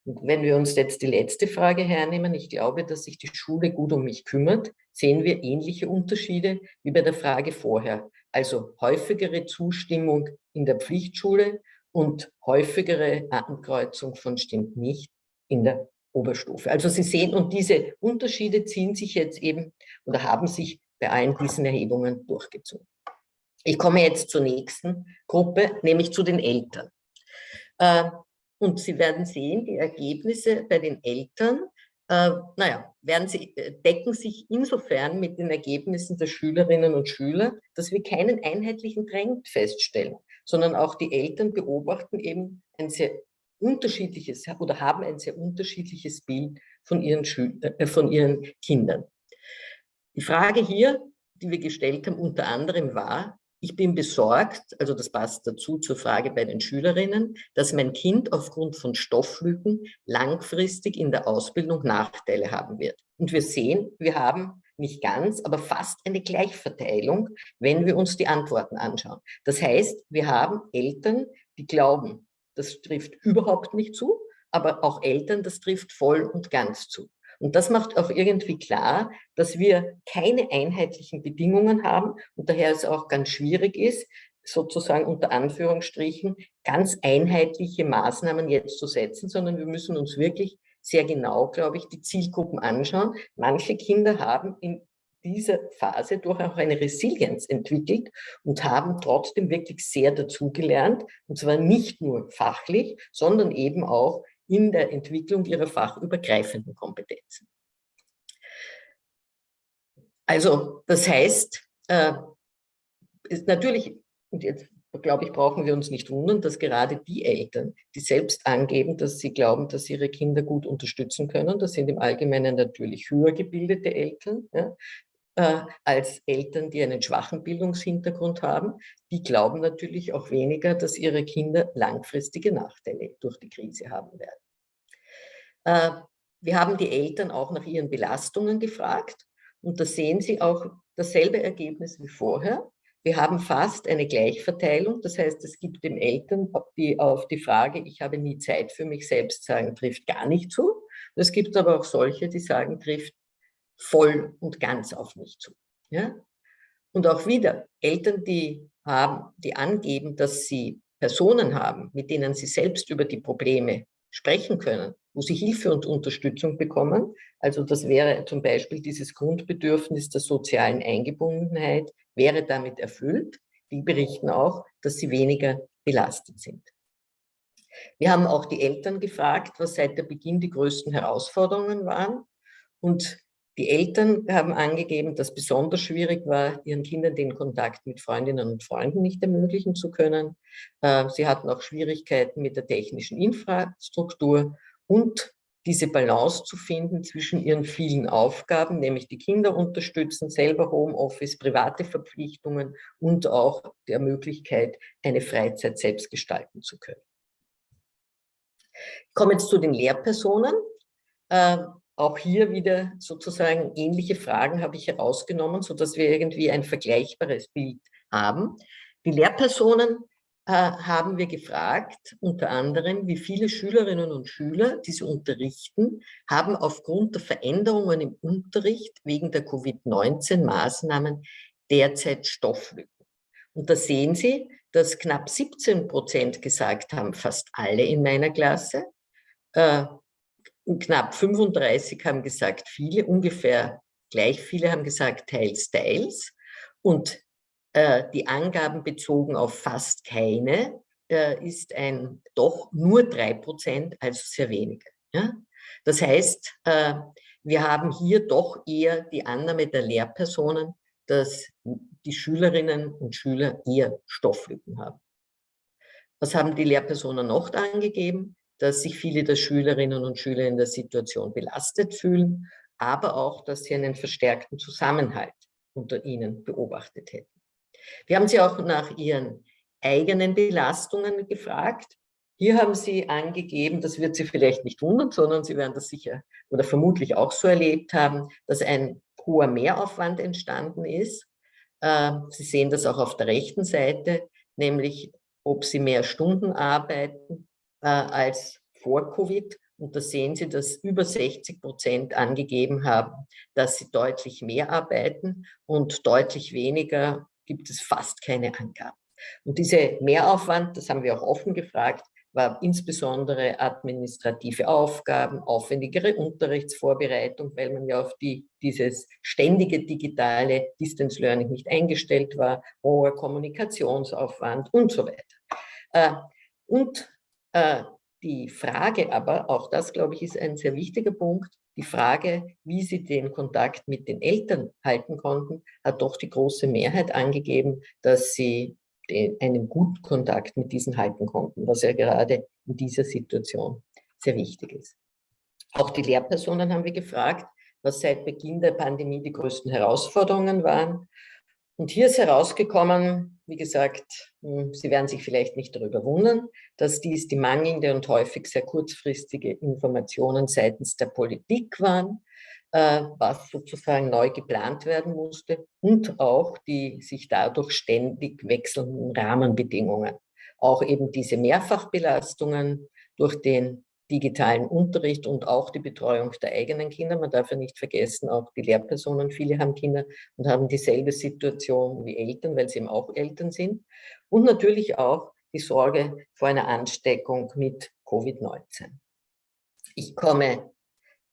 Und wenn wir uns jetzt die letzte Frage hernehmen, ich glaube, dass sich die Schule gut um mich kümmert, sehen wir ähnliche Unterschiede wie bei der Frage vorher. Also häufigere Zustimmung in der Pflichtschule und häufigere Ankreuzung von stimmt nicht in der Oberstufe. Also Sie sehen, und diese Unterschiede ziehen sich jetzt eben oder haben sich bei allen diesen Erhebungen durchgezogen. Ich komme jetzt zur nächsten Gruppe, nämlich zu den Eltern. Äh, und Sie werden sehen, die Ergebnisse bei den Eltern, äh, naja, werden sie, äh, decken sich insofern mit den Ergebnissen der Schülerinnen und Schüler, dass wir keinen einheitlichen Trend feststellen, sondern auch die Eltern beobachten eben ein sehr unterschiedliches oder haben ein sehr unterschiedliches Bild von ihren, Schül äh, von ihren Kindern. Die Frage hier, die wir gestellt haben, unter anderem war, ich bin besorgt, also das passt dazu zur Frage bei den Schülerinnen, dass mein Kind aufgrund von Stofflücken langfristig in der Ausbildung Nachteile haben wird. Und wir sehen, wir haben nicht ganz, aber fast eine Gleichverteilung, wenn wir uns die Antworten anschauen. Das heißt, wir haben Eltern, die glauben, das trifft überhaupt nicht zu, aber auch Eltern, das trifft voll und ganz zu. Und das macht auch irgendwie klar, dass wir keine einheitlichen Bedingungen haben und daher es auch ganz schwierig ist, sozusagen unter Anführungsstrichen ganz einheitliche Maßnahmen jetzt zu setzen, sondern wir müssen uns wirklich sehr genau, glaube ich, die Zielgruppen anschauen. Manche Kinder haben in dieser Phase durch auch eine Resilienz entwickelt und haben trotzdem wirklich sehr dazugelernt, und zwar nicht nur fachlich, sondern eben auch in der Entwicklung ihrer fachübergreifenden Kompetenzen. Also das heißt, äh, ist natürlich, und jetzt glaube ich, brauchen wir uns nicht wundern, dass gerade die Eltern, die selbst angeben, dass sie glauben, dass ihre Kinder gut unterstützen können, das sind im Allgemeinen natürlich höher gebildete Eltern, ja, äh, als Eltern, die einen schwachen Bildungshintergrund haben, die glauben natürlich auch weniger, dass ihre Kinder langfristige Nachteile durch die Krise haben werden. Äh, wir haben die Eltern auch nach ihren Belastungen gefragt und da sehen Sie auch dasselbe Ergebnis wie vorher. Wir haben fast eine Gleichverteilung, das heißt, es gibt den Eltern, die auf die Frage, ich habe nie Zeit für mich selbst sagen, trifft gar nicht zu. Es gibt aber auch solche, die sagen, trifft voll und ganz auf mich zu. Ja? Und auch wieder Eltern, die haben, die angeben, dass sie Personen haben, mit denen sie selbst über die Probleme sprechen können, wo sie Hilfe und Unterstützung bekommen. Also das wäre zum Beispiel dieses Grundbedürfnis der sozialen Eingebundenheit, wäre damit erfüllt. Die berichten auch, dass sie weniger belastet sind. Wir haben auch die Eltern gefragt, was seit der Beginn die größten Herausforderungen waren. Und die Eltern haben angegeben, dass besonders schwierig war, ihren Kindern den Kontakt mit Freundinnen und Freunden nicht ermöglichen zu können. Äh, sie hatten auch Schwierigkeiten mit der technischen Infrastruktur und diese Balance zu finden zwischen ihren vielen Aufgaben, nämlich die Kinder unterstützen, selber Homeoffice, private Verpflichtungen und auch der Möglichkeit, eine Freizeit selbst gestalten zu können. Ich komme jetzt zu den Lehrpersonen. Auch hier wieder sozusagen ähnliche Fragen habe ich herausgenommen, sodass wir irgendwie ein vergleichbares Bild haben. Die Lehrpersonen äh, haben wir gefragt, unter anderem, wie viele Schülerinnen und Schüler, die sie unterrichten, haben aufgrund der Veränderungen im Unterricht wegen der Covid-19-Maßnahmen derzeit Stofflücken. Und da sehen Sie, dass knapp 17 Prozent gesagt haben, fast alle in meiner Klasse. Äh, knapp 35 haben gesagt viele, ungefähr gleich viele haben gesagt teils, teils. Und äh, die Angaben bezogen auf fast keine äh, ist ein doch nur drei Prozent, also sehr wenige. Ja? Das heißt, äh, wir haben hier doch eher die Annahme der Lehrpersonen, dass die Schülerinnen und Schüler eher Stofflücken haben. Was haben die Lehrpersonen noch angegeben? Dass sich viele der Schülerinnen und Schüler in der Situation belastet fühlen, aber auch, dass sie einen verstärkten Zusammenhalt unter ihnen beobachtet hätten. Wir haben Sie auch nach Ihren eigenen Belastungen gefragt. Hier haben Sie angegeben, das wird Sie vielleicht nicht wundern, sondern Sie werden das sicher oder vermutlich auch so erlebt haben, dass ein hoher Mehraufwand entstanden ist. Ähm, Sie sehen das auch auf der rechten Seite, nämlich ob Sie mehr Stunden arbeiten äh, als vor Covid. Und da sehen Sie, dass über 60 Prozent angegeben haben, dass sie deutlich mehr arbeiten und deutlich weniger gibt es fast keine Angaben. Und diese Mehraufwand, das haben wir auch offen gefragt, war insbesondere administrative Aufgaben, aufwendigere Unterrichtsvorbereitung, weil man ja auf die, dieses ständige digitale Distance Learning nicht eingestellt war, hoher Kommunikationsaufwand und so weiter. Äh, und die Frage aber, auch das glaube ich ist ein sehr wichtiger Punkt, die Frage, wie sie den Kontakt mit den Eltern halten konnten, hat doch die große Mehrheit angegeben, dass sie einen guten Kontakt mit diesen halten konnten, was ja gerade in dieser Situation sehr wichtig ist. Auch die Lehrpersonen haben wir gefragt, was seit Beginn der Pandemie die größten Herausforderungen waren. Und hier ist herausgekommen, wie gesagt, hm, Sie werden sich vielleicht nicht darüber wundern, dass dies die mangelnde und häufig sehr kurzfristige Informationen seitens der Politik waren, äh, was sozusagen neu geplant werden musste und auch die sich dadurch ständig wechselnden Rahmenbedingungen. Auch eben diese Mehrfachbelastungen durch den digitalen Unterricht und auch die Betreuung der eigenen Kinder. Man darf ja nicht vergessen, auch die Lehrpersonen, viele haben Kinder und haben dieselbe Situation wie Eltern, weil sie eben auch Eltern sind. Und natürlich auch die Sorge vor einer Ansteckung mit Covid-19. Ich komme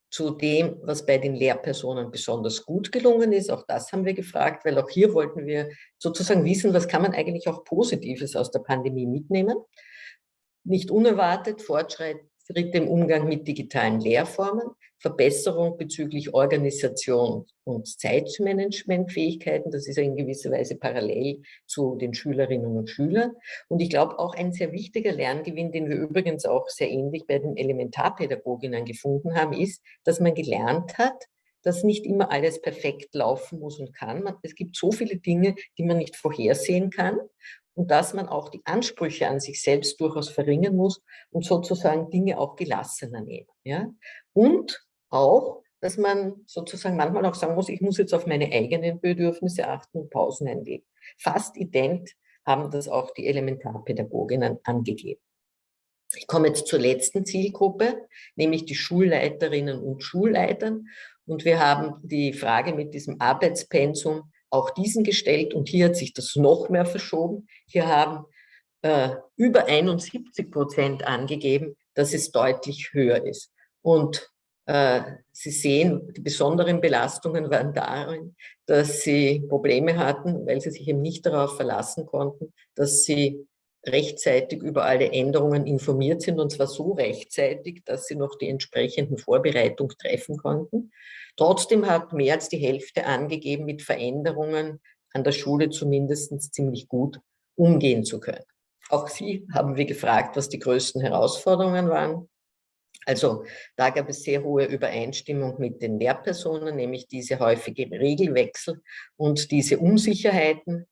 zu dem, was bei den Lehrpersonen besonders gut gelungen ist. Auch das haben wir gefragt, weil auch hier wollten wir sozusagen wissen, was kann man eigentlich auch Positives aus der Pandemie mitnehmen. Nicht unerwartet Fortschritt Schritte im Umgang mit digitalen Lehrformen, Verbesserung bezüglich Organisation und Zeitmanagementfähigkeiten. Das ist in gewisser Weise parallel zu den Schülerinnen und Schülern. Und ich glaube auch ein sehr wichtiger Lerngewinn, den wir übrigens auch sehr ähnlich bei den Elementarpädagoginnen gefunden haben, ist, dass man gelernt hat, dass nicht immer alles perfekt laufen muss und kann. Es gibt so viele Dinge, die man nicht vorhersehen kann und dass man auch die Ansprüche an sich selbst durchaus verringern muss und sozusagen Dinge auch gelassener nehmen. Ja? Und auch, dass man sozusagen manchmal auch sagen muss, ich muss jetzt auf meine eigenen Bedürfnisse achten und Pausen einlegen. Fast ident haben das auch die Elementarpädagoginnen angegeben. Ich komme jetzt zur letzten Zielgruppe, nämlich die Schulleiterinnen und Schulleitern. Und wir haben die Frage mit diesem Arbeitspensum auch diesen gestellt und hier hat sich das noch mehr verschoben. Hier haben äh, über 71 Prozent angegeben, dass es deutlich höher ist. Und äh, Sie sehen, die besonderen Belastungen waren darin, dass Sie Probleme hatten, weil Sie sich eben nicht darauf verlassen konnten, dass Sie rechtzeitig über alle Änderungen informiert sind und zwar so rechtzeitig, dass sie noch die entsprechenden Vorbereitungen treffen konnten. Trotzdem hat mehr als die Hälfte angegeben, mit Veränderungen an der Schule zumindest ziemlich gut umgehen zu können. Auch Sie haben wir gefragt, was die größten Herausforderungen waren. Also da gab es sehr hohe Übereinstimmung mit den Lehrpersonen, nämlich diese häufige Regelwechsel und diese Unsicherheiten.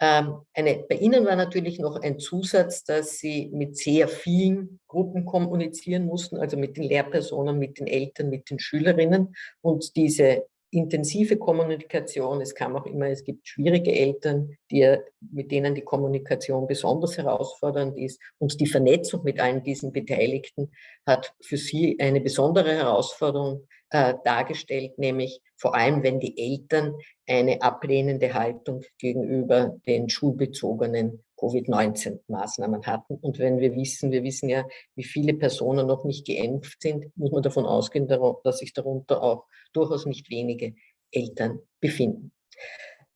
Ähm, eine, bei Ihnen war natürlich noch ein Zusatz, dass Sie mit sehr vielen Gruppen kommunizieren mussten, also mit den Lehrpersonen, mit den Eltern, mit den Schülerinnen. Und diese intensive Kommunikation, es kam auch immer, es gibt schwierige Eltern, die, mit denen die Kommunikation besonders herausfordernd ist. Und die Vernetzung mit allen diesen Beteiligten hat für sie eine besondere Herausforderung äh, dargestellt, nämlich vor allem, wenn die Eltern eine ablehnende Haltung gegenüber den schulbezogenen Covid-19-Maßnahmen hatten. Und wenn wir wissen, wir wissen ja, wie viele Personen noch nicht geimpft sind, muss man davon ausgehen, dass sich darunter auch durchaus nicht wenige Eltern befinden.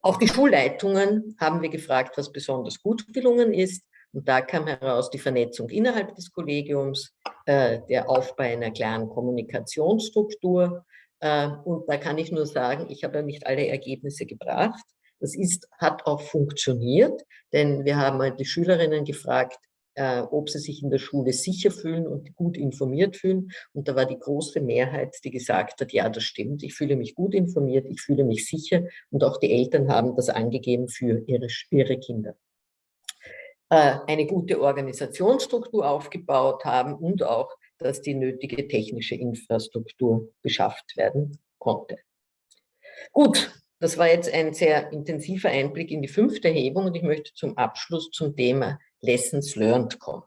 Auch die Schulleitungen haben wir gefragt, was besonders gut gelungen ist. Und da kam heraus die Vernetzung innerhalb des Kollegiums, äh, der Aufbau einer klaren Kommunikationsstruktur. Äh, und da kann ich nur sagen, ich habe ja nicht alle Ergebnisse gebracht. Das ist, hat auch funktioniert, denn wir haben die Schülerinnen gefragt, äh, ob sie sich in der Schule sicher fühlen und gut informiert fühlen. Und da war die große Mehrheit, die gesagt hat, ja, das stimmt, ich fühle mich gut informiert, ich fühle mich sicher. Und auch die Eltern haben das angegeben für ihre, ihre Kinder. Äh, eine gute Organisationsstruktur aufgebaut haben und auch, dass die nötige technische Infrastruktur beschafft werden konnte. Gut, das war jetzt ein sehr intensiver Einblick in die fünfte Erhebung und ich möchte zum Abschluss zum Thema Lessons Learned kommen.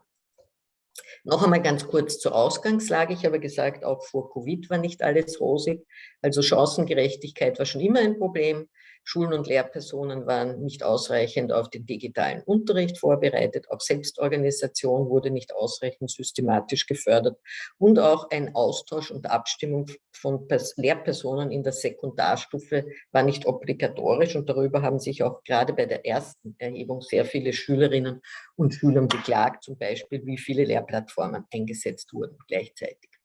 Noch einmal ganz kurz zur Ausgangslage. Ich habe gesagt, auch vor Covid war nicht alles rosig. Also Chancengerechtigkeit war schon immer ein Problem. Schulen und Lehrpersonen waren nicht ausreichend auf den digitalen Unterricht vorbereitet. Auch Selbstorganisation wurde nicht ausreichend systematisch gefördert. Und auch ein Austausch und Abstimmung von Lehrpersonen in der Sekundarstufe war nicht obligatorisch. Und darüber haben sich auch gerade bei der ersten Erhebung sehr viele Schülerinnen und Schüler beklagt, zum Beispiel, wie viele Lehrplattformen eingesetzt wurden gleichzeitig.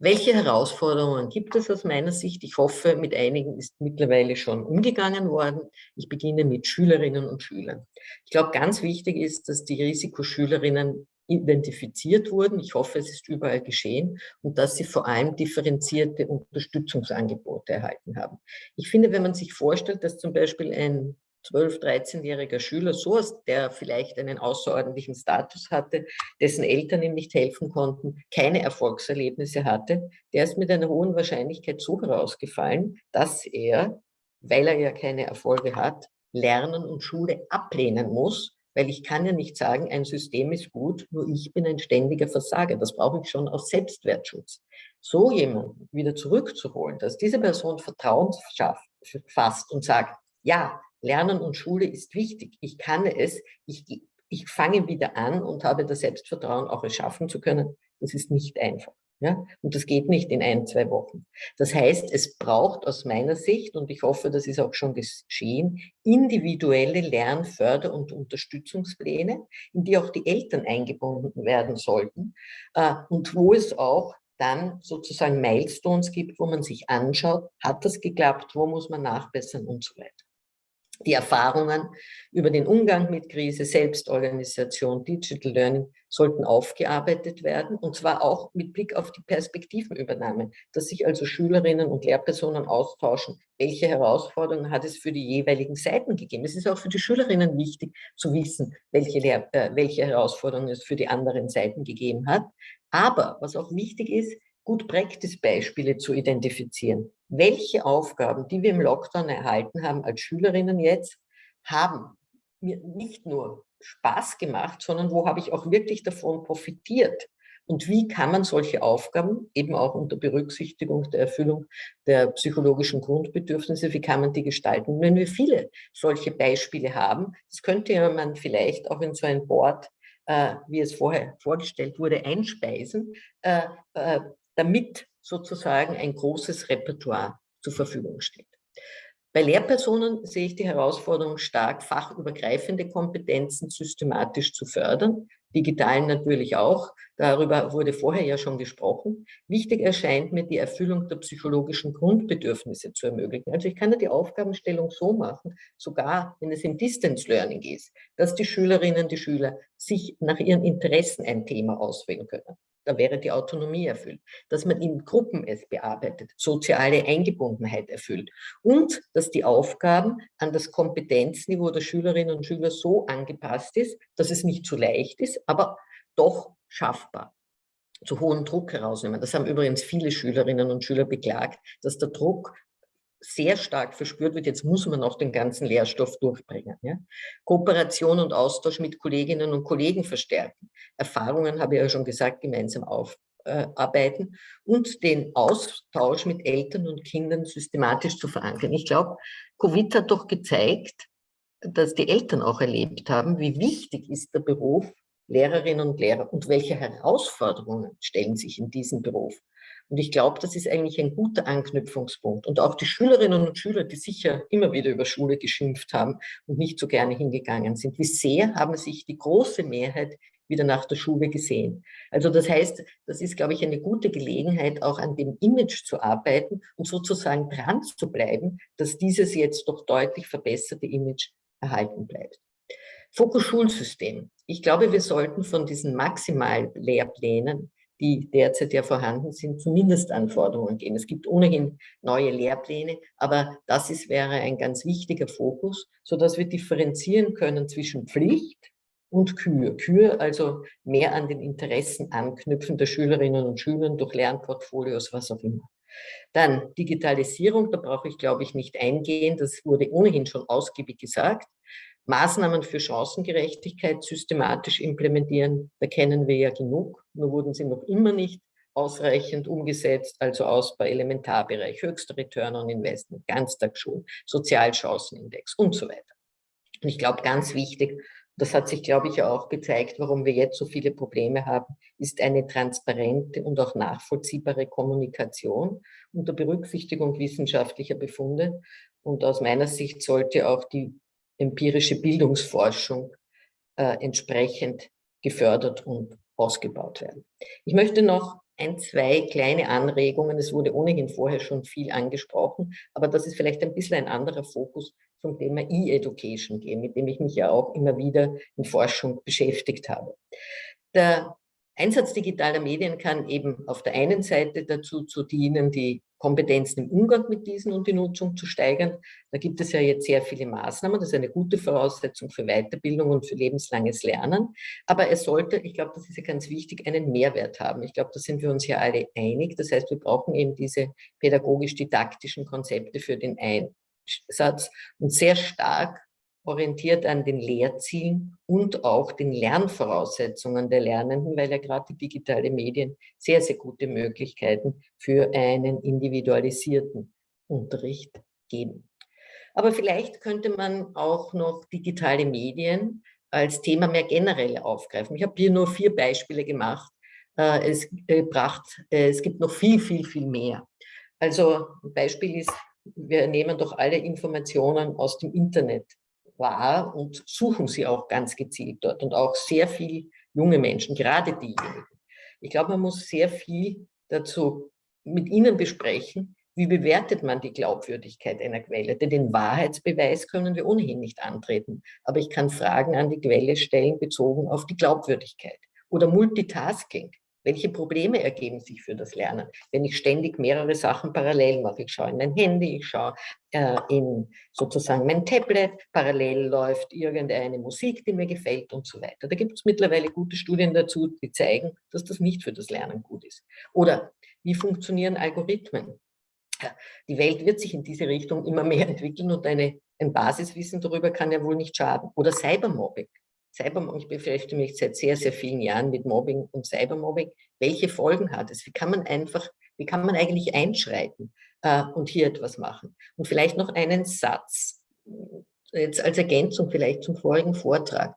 Welche Herausforderungen gibt es aus meiner Sicht? Ich hoffe, mit einigen ist mittlerweile schon umgegangen worden. Ich beginne mit Schülerinnen und Schülern. Ich glaube, ganz wichtig ist, dass die Risikoschülerinnen identifiziert wurden. Ich hoffe, es ist überall geschehen und dass sie vor allem differenzierte Unterstützungsangebote erhalten haben. Ich finde, wenn man sich vorstellt, dass zum Beispiel ein 12-, 13-jähriger Schüler, so der vielleicht einen außerordentlichen Status hatte, dessen Eltern ihm nicht helfen konnten, keine Erfolgserlebnisse hatte, der ist mit einer hohen Wahrscheinlichkeit so herausgefallen, dass er, weil er ja keine Erfolge hat, Lernen und Schule ablehnen muss, weil ich kann ja nicht sagen, ein System ist gut, nur ich bin ein ständiger Versager. Das brauche ich schon aus Selbstwertschutz. So jemanden wieder zurückzuholen, dass diese Person Vertrauen schafft, fasst und sagt, ja, Lernen und Schule ist wichtig. Ich kann es, ich, ich fange wieder an und habe das Selbstvertrauen, auch es schaffen zu können. Das ist nicht einfach. Ja? Und das geht nicht in ein, zwei Wochen. Das heißt, es braucht aus meiner Sicht, und ich hoffe, das ist auch schon geschehen, individuelle Lern-, Förder- und Unterstützungspläne, in die auch die Eltern eingebunden werden sollten äh, und wo es auch dann sozusagen Milestones gibt, wo man sich anschaut, hat das geklappt, wo muss man nachbessern und so weiter. Die Erfahrungen über den Umgang mit Krise, Selbstorganisation, Digital Learning sollten aufgearbeitet werden und zwar auch mit Blick auf die Perspektivenübernahme, dass sich also Schülerinnen und Lehrpersonen austauschen, welche Herausforderungen hat es für die jeweiligen Seiten gegeben. Es ist auch für die Schülerinnen wichtig zu wissen, welche, Lehr äh, welche Herausforderungen es für die anderen Seiten gegeben hat. Aber was auch wichtig ist, gut Practice-Beispiele zu identifizieren. Welche Aufgaben, die wir im Lockdown erhalten haben als Schülerinnen jetzt, haben mir nicht nur Spaß gemacht, sondern wo habe ich auch wirklich davon profitiert? Und wie kann man solche Aufgaben, eben auch unter Berücksichtigung der Erfüllung der psychologischen Grundbedürfnisse, wie kann man die gestalten? Wenn wir viele solche Beispiele haben, das könnte man vielleicht auch in so ein Board, äh, wie es vorher vorgestellt wurde, einspeisen, äh, äh, damit sozusagen ein großes Repertoire zur Verfügung steht. Bei Lehrpersonen sehe ich die Herausforderung stark, fachübergreifende Kompetenzen systematisch zu fördern, digitalen natürlich auch, darüber wurde vorher ja schon gesprochen. Wichtig erscheint mir die Erfüllung der psychologischen Grundbedürfnisse zu ermöglichen. Also ich kann ja die Aufgabenstellung so machen, sogar wenn es im Distance Learning ist, dass die Schülerinnen, die Schüler sich nach ihren Interessen ein Thema auswählen können da wäre die Autonomie erfüllt, dass man in Gruppen es bearbeitet, soziale Eingebundenheit erfüllt und dass die Aufgaben an das Kompetenzniveau der Schülerinnen und Schüler so angepasst ist, dass es nicht zu leicht ist, aber doch schaffbar zu hohen Druck herausnehmen. Das haben übrigens viele Schülerinnen und Schüler beklagt, dass der Druck sehr stark verspürt wird, jetzt muss man auch den ganzen Lehrstoff durchbringen. Ja? Kooperation und Austausch mit Kolleginnen und Kollegen verstärken. Erfahrungen, habe ich ja schon gesagt, gemeinsam aufarbeiten und den Austausch mit Eltern und Kindern systematisch zu verankern. Ich glaube, Covid hat doch gezeigt, dass die Eltern auch erlebt haben, wie wichtig ist der Beruf Lehrerinnen und Lehrer und welche Herausforderungen stellen sich in diesem Beruf. Und ich glaube, das ist eigentlich ein guter Anknüpfungspunkt. Und auch die Schülerinnen und Schüler, die sicher immer wieder über Schule geschimpft haben und nicht so gerne hingegangen sind, wie sehr haben sich die große Mehrheit wieder nach der Schule gesehen. Also das heißt, das ist, glaube ich, eine gute Gelegenheit, auch an dem Image zu arbeiten und sozusagen dran zu bleiben, dass dieses jetzt doch deutlich verbesserte Image erhalten bleibt. Fokus Schulsystem. Ich glaube, wir sollten von diesen Maximallehrplänen, die derzeit ja vorhanden sind, zu Mindestanforderungen gehen. Es gibt ohnehin neue Lehrpläne, aber das ist, wäre ein ganz wichtiger Fokus, sodass wir differenzieren können zwischen Pflicht und Kür. Kür also mehr an den Interessen anknüpfen der Schülerinnen und Schüler durch Lernportfolios, was auch immer. Dann Digitalisierung, da brauche ich, glaube ich, nicht eingehen. Das wurde ohnehin schon ausgiebig gesagt. Maßnahmen für Chancengerechtigkeit systematisch implementieren, da kennen wir ja genug, nur wurden sie noch immer nicht ausreichend umgesetzt, also Ausbau Elementarbereich, höchster Return on Investment, Ganztagsschulen, Sozialchancenindex und so weiter. Und ich glaube, ganz wichtig, das hat sich, glaube ich, auch gezeigt, warum wir jetzt so viele Probleme haben, ist eine transparente und auch nachvollziehbare Kommunikation unter Berücksichtigung wissenschaftlicher Befunde. Und aus meiner Sicht sollte auch die empirische Bildungsforschung äh, entsprechend gefördert und ausgebaut werden. Ich möchte noch ein, zwei kleine Anregungen. Es wurde ohnehin vorher schon viel angesprochen, aber das ist vielleicht ein bisschen ein anderer Fokus zum Thema E-Education gehen, mit dem ich mich ja auch immer wieder in Forschung beschäftigt habe. Der Einsatz digitaler Medien kann eben auf der einen Seite dazu zu dienen, die Kompetenzen im Umgang mit diesen und die Nutzung zu steigern. Da gibt es ja jetzt sehr viele Maßnahmen. Das ist eine gute Voraussetzung für Weiterbildung und für lebenslanges Lernen. Aber es sollte, ich glaube, das ist ja ganz wichtig, einen Mehrwert haben. Ich glaube, da sind wir uns ja alle einig. Das heißt, wir brauchen eben diese pädagogisch-didaktischen Konzepte für den Einsatz und sehr stark orientiert an den Lehrzielen und auch den Lernvoraussetzungen der Lernenden, weil ja gerade die digitale Medien sehr, sehr gute Möglichkeiten für einen individualisierten Unterricht geben. Aber vielleicht könnte man auch noch digitale Medien als Thema mehr generell aufgreifen. Ich habe hier nur vier Beispiele gemacht. Äh, es, gebracht, äh, es gibt noch viel, viel, viel mehr. Also ein Beispiel ist, wir nehmen doch alle Informationen aus dem Internet wahr und suchen sie auch ganz gezielt dort und auch sehr viel junge Menschen, gerade diejenigen. Ich glaube, man muss sehr viel dazu mit ihnen besprechen, wie bewertet man die Glaubwürdigkeit einer Quelle? Denn den Wahrheitsbeweis können wir ohnehin nicht antreten. Aber ich kann Fragen an die Quelle stellen, bezogen auf die Glaubwürdigkeit. Oder Multitasking. Welche Probleme ergeben sich für das Lernen, wenn ich ständig mehrere Sachen parallel mache? Ich schaue in mein Handy, ich schaue äh, in sozusagen mein Tablet, parallel läuft irgendeine Musik, die mir gefällt und so weiter. Da gibt es mittlerweile gute Studien dazu, die zeigen, dass das nicht für das Lernen gut ist. Oder wie funktionieren Algorithmen? Die Welt wird sich in diese Richtung immer mehr entwickeln und eine, ein Basiswissen darüber kann ja wohl nicht schaden. Oder Cybermobbing. Cybermobbing, ich beschäftige mich seit sehr, sehr vielen Jahren mit Mobbing und Cybermobbing. Welche Folgen hat es? Wie kann man einfach, wie kann man eigentlich einschreiten äh, und hier etwas machen? Und vielleicht noch einen Satz, jetzt als Ergänzung vielleicht zum vorigen Vortrag.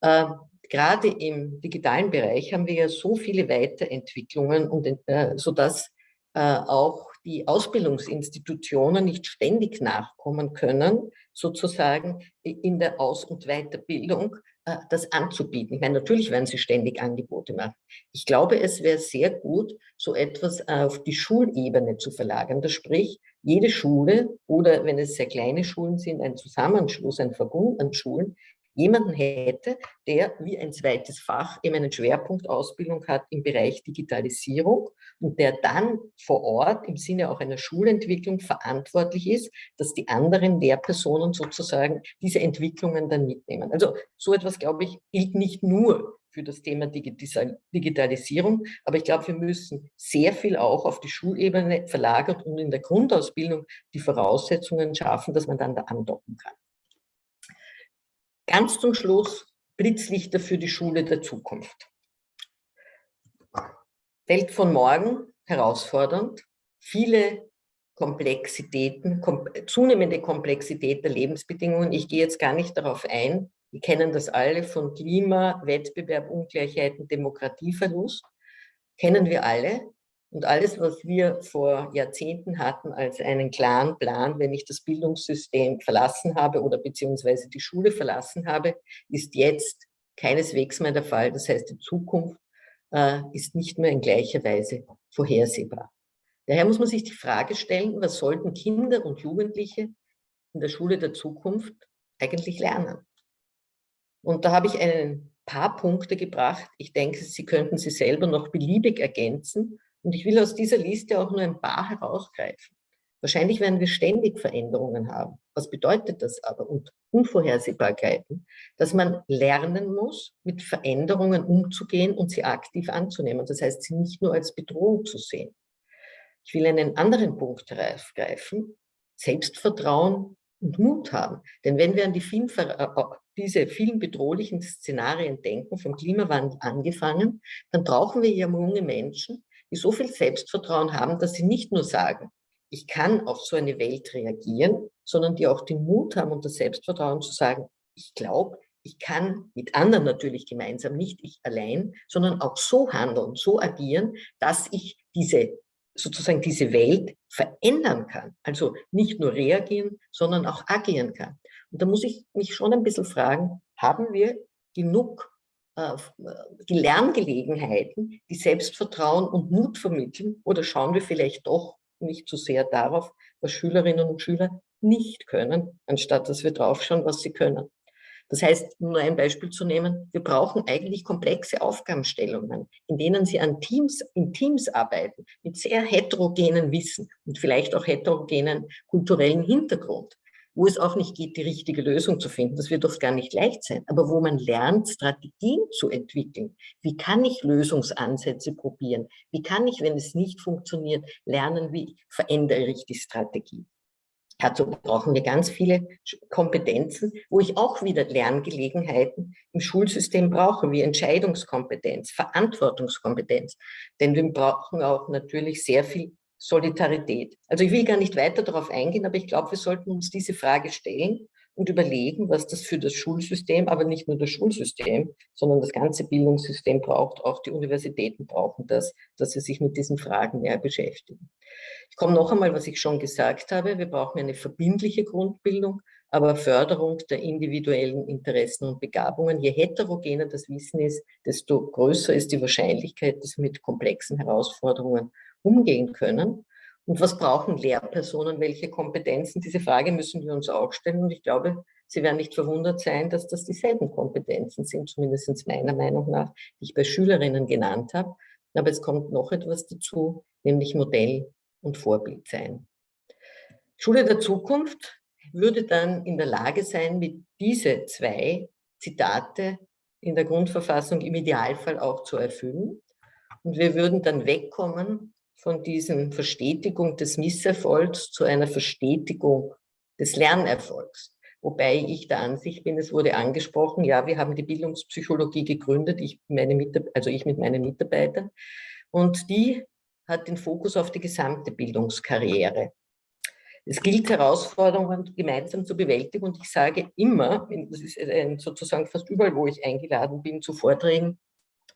Äh, gerade im digitalen Bereich haben wir ja so viele Weiterentwicklungen, und, äh, sodass äh, auch die Ausbildungsinstitutionen nicht ständig nachkommen können, sozusagen in der Aus- und Weiterbildung, äh, das anzubieten. Ich meine, natürlich werden sie ständig Angebote machen. Ich glaube, es wäre sehr gut, so etwas auf die Schulebene zu verlagern. Das sprich, jede Schule oder wenn es sehr kleine Schulen sind, ein Zusammenschluss, ein Verbund an Schulen, jemanden hätte, der wie ein zweites Fach eben einen Schwerpunkt Ausbildung hat im Bereich Digitalisierung und der dann vor Ort im Sinne auch einer Schulentwicklung verantwortlich ist, dass die anderen Lehrpersonen sozusagen diese Entwicklungen dann mitnehmen. Also so etwas, glaube ich, gilt nicht nur für das Thema Digitalisierung. Aber ich glaube, wir müssen sehr viel auch auf die Schulebene verlagert und in der Grundausbildung die Voraussetzungen schaffen, dass man dann da andocken kann. Ganz zum Schluss Blitzlichter für die Schule der Zukunft. Welt von morgen, herausfordernd, viele Komplexitäten, kom zunehmende Komplexität der Lebensbedingungen. Ich gehe jetzt gar nicht darauf ein. Wir kennen das alle von Klima, Wettbewerb, Ungleichheiten, Demokratieverlust. Kennen wir alle. Und alles, was wir vor Jahrzehnten hatten als einen klaren Plan, wenn ich das Bildungssystem verlassen habe oder beziehungsweise die Schule verlassen habe, ist jetzt keineswegs mehr der Fall. Das heißt, die Zukunft äh, ist nicht mehr in gleicher Weise vorhersehbar. Daher muss man sich die Frage stellen, was sollten Kinder und Jugendliche in der Schule der Zukunft eigentlich lernen? Und da habe ich ein paar Punkte gebracht. Ich denke, Sie könnten sie selber noch beliebig ergänzen. Und ich will aus dieser Liste auch nur ein paar herausgreifen. Wahrscheinlich werden wir ständig Veränderungen haben. Was bedeutet das aber? Und Unvorhersehbarkeiten, dass man lernen muss, mit Veränderungen umzugehen und sie aktiv anzunehmen. Das heißt, sie nicht nur als Bedrohung zu sehen. Ich will einen anderen Punkt herausgreifen. Selbstvertrauen und Mut haben. Denn wenn wir an die vielen, äh, diese vielen bedrohlichen Szenarien denken, vom Klimawandel angefangen, dann brauchen wir ja junge Menschen, die so viel Selbstvertrauen haben, dass sie nicht nur sagen, ich kann auf so eine Welt reagieren, sondern die auch den Mut haben und das Selbstvertrauen zu sagen, ich glaube, ich kann mit anderen natürlich gemeinsam, nicht ich allein, sondern auch so handeln, so agieren, dass ich diese sozusagen diese Welt verändern kann. Also nicht nur reagieren, sondern auch agieren kann. Und da muss ich mich schon ein bisschen fragen, haben wir genug äh, die Lerngelegenheiten, die Selbstvertrauen und Mut vermitteln oder schauen wir vielleicht doch nicht zu sehr darauf, was Schülerinnen und Schüler nicht können, anstatt dass wir draufschauen, was sie können. Das heißt, nur ein Beispiel zu nehmen, wir brauchen eigentlich komplexe Aufgabenstellungen, in denen sie an Teams, in Teams arbeiten, mit sehr heterogenen Wissen und vielleicht auch heterogenen kulturellen Hintergrund wo es auch nicht geht, die richtige Lösung zu finden. Das wird oft gar nicht leicht sein, aber wo man lernt, Strategien zu entwickeln. Wie kann ich Lösungsansätze probieren? Wie kann ich, wenn es nicht funktioniert, lernen, wie verändere ich die Strategie? Dazu brauchen wir ganz viele Kompetenzen, wo ich auch wieder Lerngelegenheiten im Schulsystem brauche, wie Entscheidungskompetenz, Verantwortungskompetenz. Denn wir brauchen auch natürlich sehr viel Solidarität. Also ich will gar nicht weiter darauf eingehen, aber ich glaube, wir sollten uns diese Frage stellen und überlegen, was das für das Schulsystem, aber nicht nur das Schulsystem, sondern das ganze Bildungssystem braucht. Auch die Universitäten brauchen das, dass sie sich mit diesen Fragen mehr beschäftigen. Ich komme noch einmal, was ich schon gesagt habe. Wir brauchen eine verbindliche Grundbildung, aber Förderung der individuellen Interessen und Begabungen. Je heterogener das Wissen ist, desto größer ist die Wahrscheinlichkeit, dass wir mit komplexen Herausforderungen umgehen können. Und was brauchen Lehrpersonen, welche Kompetenzen? Diese Frage müssen wir uns auch stellen. Und ich glaube, Sie werden nicht verwundert sein, dass das dieselben Kompetenzen sind, zumindest meiner Meinung nach, die ich bei Schülerinnen genannt habe. Aber es kommt noch etwas dazu, nämlich Modell und Vorbild sein. Schule der Zukunft würde dann in der Lage sein, mit diese zwei Zitate in der Grundverfassung im Idealfall auch zu erfüllen. Und wir würden dann wegkommen von diesem Verstetigung des Misserfolgs zu einer Verstetigung des Lernerfolgs. Wobei ich der Ansicht bin, es wurde angesprochen, ja, wir haben die Bildungspsychologie gegründet, ich, meine also ich mit meinen Mitarbeitern. Und die hat den Fokus auf die gesamte Bildungskarriere. Es gilt, Herausforderungen gemeinsam zu bewältigen. Und ich sage immer, das ist sozusagen fast überall, wo ich eingeladen bin zu Vorträgen,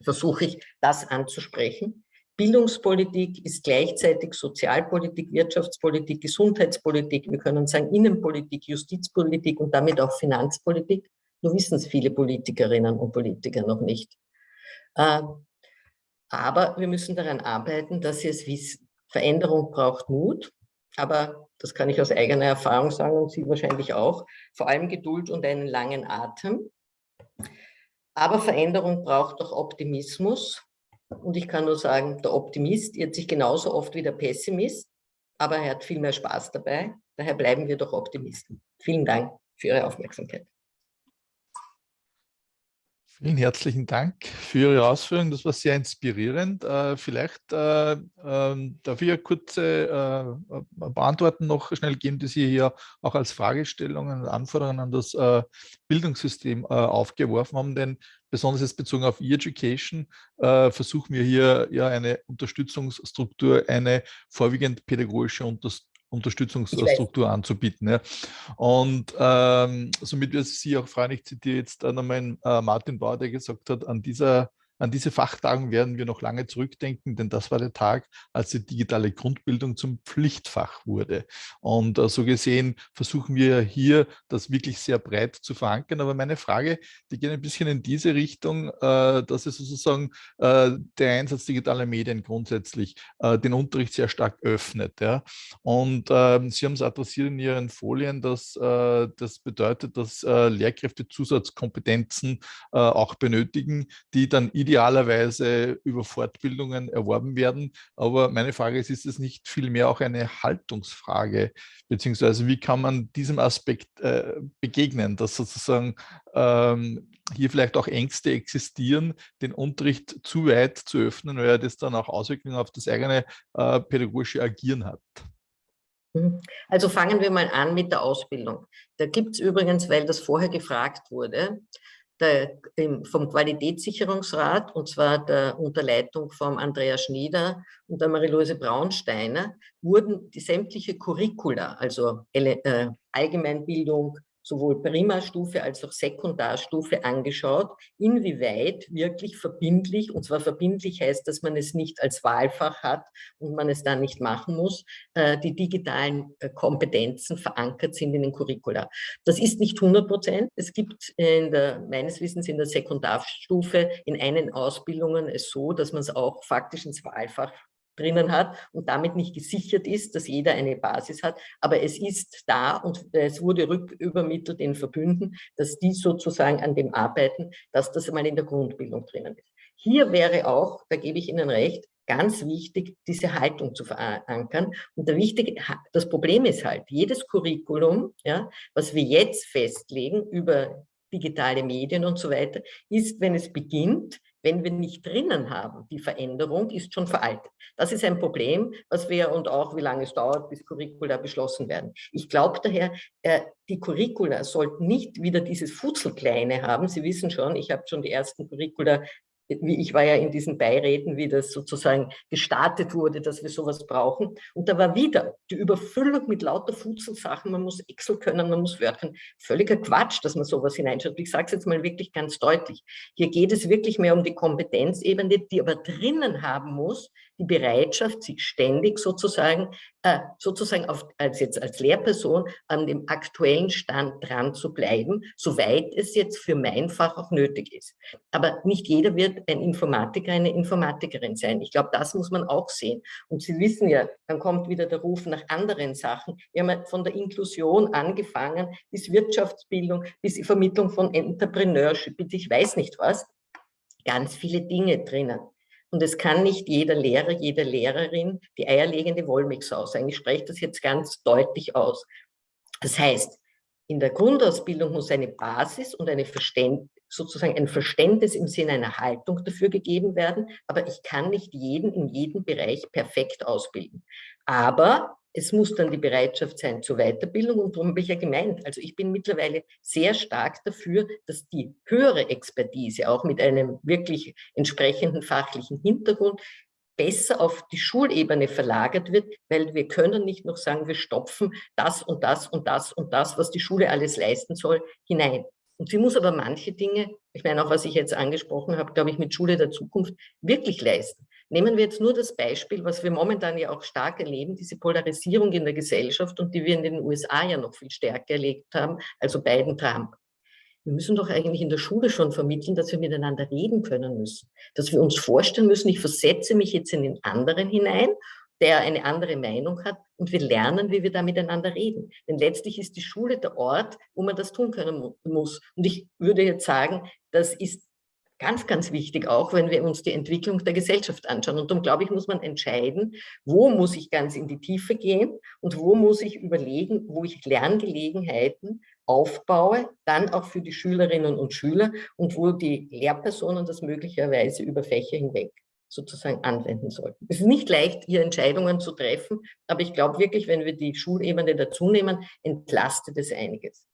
versuche ich, das anzusprechen. Bildungspolitik ist gleichzeitig Sozialpolitik, Wirtschaftspolitik, Gesundheitspolitik, wir können sagen Innenpolitik, Justizpolitik und damit auch Finanzpolitik. Nur wissen es viele Politikerinnen und Politiker noch nicht. Ähm, aber wir müssen daran arbeiten, dass sie es wissen. Veränderung braucht Mut, aber das kann ich aus eigener Erfahrung sagen und Sie wahrscheinlich auch, vor allem Geduld und einen langen Atem. Aber Veränderung braucht auch Optimismus und ich kann nur sagen, der Optimist irrt sich genauso oft wie der Pessimist, aber er hat viel mehr Spaß dabei. Daher bleiben wir doch Optimisten. Vielen Dank für Ihre Aufmerksamkeit. Vielen herzlichen Dank für Ihre Ausführungen. Das war sehr inspirierend. Äh, vielleicht äh, äh, darf ich eine kurze äh, Beantworten noch schnell geben, die Sie hier auch als Fragestellungen und Anforderungen an das Bildungssystem aufgeworfen haben. Denn besonders jetzt bezogen auf E-Education versuchen wir hier ja eine Unterstützungsstruktur, eine vorwiegend pädagogische Unterstützung Unterstützungsstruktur anzubieten. Ja. Und ähm, somit wird Sie auch freuen, ich zitiere jetzt äh, nochmal äh, Martin Bauer, der gesagt hat, an dieser An diese Fachtagen werden wir noch lange zurückdenken, denn das war der Tag, als die digitale Grundbildung zum Pflichtfach wurde. Und äh, so gesehen versuchen wir hier, das wirklich sehr breit zu verankern. Aber meine Frage, die geht ein bisschen in diese Richtung, äh, dass es sozusagen äh, der Einsatz digitaler Medien grundsätzlich den Unterricht sehr stark öffnet. Und ähm, Sie haben es adressiert in Ihren Folien, dass das bedeutet, dass Lehrkräfte Zusatzkompetenzen auch benötigen, die dann idealerweise über Fortbildungen erworben werden. Aber meine Frage ist, ist es nicht vielmehr auch eine Haltungsfrage, beziehungsweise wie kann man diesem Aspekt begegnen, dass sozusagen ähm, hier vielleicht auch Ängste existieren, den Unterricht zu weit zu öffnen, weil das dann auch Auswirkungen auf das eigene äh, pädagogische Agieren hat. Mhm. Also fangen wir mal an mit der Ausbildung. Da gibt es übrigens, weil das vorher gefragt wurde, der, vom Qualitätssicherungsrat, und zwar der Unterleitung von Andreas Schnieder und der Marie-Louise Braunsteiner, wurden die sämtliche Curricula, also äh, Allgemeinbildung, sowohl Primarstufe als auch Sekundarstufe angeschaut, inwieweit wirklich verbindlich, und zwar verbindlich heißt, dass man es nicht als Wahlfach hat und man es dann nicht machen muss, äh, die digitalen äh, Kompetenzen verankert sind in den Curricula. Das ist nicht 100 Prozent. Es gibt in der, meines Wissens in der Sekundarstufe in einen Ausbildungen es so, dass man es auch faktisch ins Wahlfach drinnen hat und damit nicht gesichert ist, dass jeder eine Basis hat. Aber es ist da und es wurde rückübermittelt in Verbünden, dass die sozusagen an dem arbeiten, dass das einmal in der Grundbildung drinnen ist. Hier wäre auch, da gebe ich Ihnen recht, ganz wichtig, diese Haltung zu verankern. Und der wichtige, das Problem ist halt, jedes Curriculum, ja, was wir jetzt festlegen über digitale Medien und so weiter, ist, wenn es beginnt, wenn wir nicht drinnen haben, die Veränderung ist schon veraltet. Das ist ein Problem, was wir und auch wie lange es dauert, bis Curricula beschlossen werden. Ich glaube daher, äh, die Curricula sollten nicht wieder dieses Futzelkleine haben. Sie wissen schon, ich habe schon die ersten Curricula ich war ja in diesen Beiräten, wie das sozusagen gestartet wurde, dass wir sowas brauchen. Und da war wieder die Überfüllung mit lauter Futzelsachen. Man muss Excel können, man muss Word können. Völliger Quatsch, dass man sowas hineinschaut. Ich sage es jetzt mal wirklich ganz deutlich. Hier geht es wirklich mehr um die Kompetenzebene, die aber drinnen haben muss, die Bereitschaft, sich ständig sozusagen, äh, sozusagen auf, als jetzt als Lehrperson an dem aktuellen Stand dran zu bleiben, soweit es jetzt für mein Fach auch nötig ist. Aber nicht jeder wird ein Informatiker, eine Informatikerin sein. Ich glaube, das muss man auch sehen. Und Sie wissen ja, dann kommt wieder der Ruf nach anderen Sachen. Wir haben von der Inklusion angefangen, bis Wirtschaftsbildung, bis die Vermittlung von Entrepreneurship, bis ich weiß nicht was. Ganz viele Dinge drinnen. Und es kann nicht jeder Lehrer, jede Lehrerin die eierlegende Wollmilchsau sein. Ich spreche das jetzt ganz deutlich aus. Das heißt, in der Grundausbildung muss eine Basis und eine Verständ sozusagen ein Verständnis im Sinne einer Haltung dafür gegeben werden, aber ich kann nicht jeden in jedem Bereich perfekt ausbilden. Aber es muss dann die Bereitschaft sein zur Weiterbildung und darum habe ich ja gemeint, also ich bin mittlerweile sehr stark dafür, dass die höhere Expertise auch mit einem wirklich entsprechenden fachlichen Hintergrund besser auf die Schulebene verlagert wird, weil wir können nicht noch sagen, wir stopfen das und das und das und das, was die Schule alles leisten soll, hinein. Und sie muss aber manche Dinge, ich meine auch, was ich jetzt angesprochen habe, glaube ich, mit Schule der Zukunft wirklich leisten. Nehmen wir jetzt nur das Beispiel, was wir momentan ja auch stark erleben, diese Polarisierung in der Gesellschaft und die wir in den USA ja noch viel stärker erlebt haben, also Biden, Trump. Wir müssen doch eigentlich in der Schule schon vermitteln, dass wir miteinander reden können müssen, dass wir uns vorstellen müssen, ich versetze mich jetzt in den anderen hinein, der eine andere Meinung hat und wir lernen, wie wir da miteinander reden. Denn letztlich ist die Schule der Ort, wo man das tun können muss. Und ich würde jetzt sagen, das ist ganz, ganz wichtig, auch wenn wir uns die Entwicklung der Gesellschaft anschauen. Und darum, glaube ich, muss man entscheiden, wo muss ich ganz in die Tiefe gehen und wo muss ich überlegen, wo ich Lerngelegenheiten aufbaue, dann auch für die Schülerinnen und Schüler und wo die Lehrpersonen das möglicherweise über Fächer hinweg sozusagen anwenden sollten. Es ist nicht leicht, hier Entscheidungen zu treffen, aber ich glaube wirklich, wenn wir die Schulebene dazu nehmen, entlastet es einiges.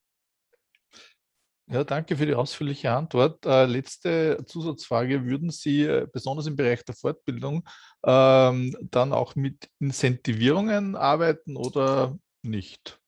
Ja, danke für die ausführliche Antwort. Äh, letzte Zusatzfrage. Würden Sie äh, besonders im Bereich der Fortbildung ähm, dann auch mit Incentivierungen arbeiten oder nicht?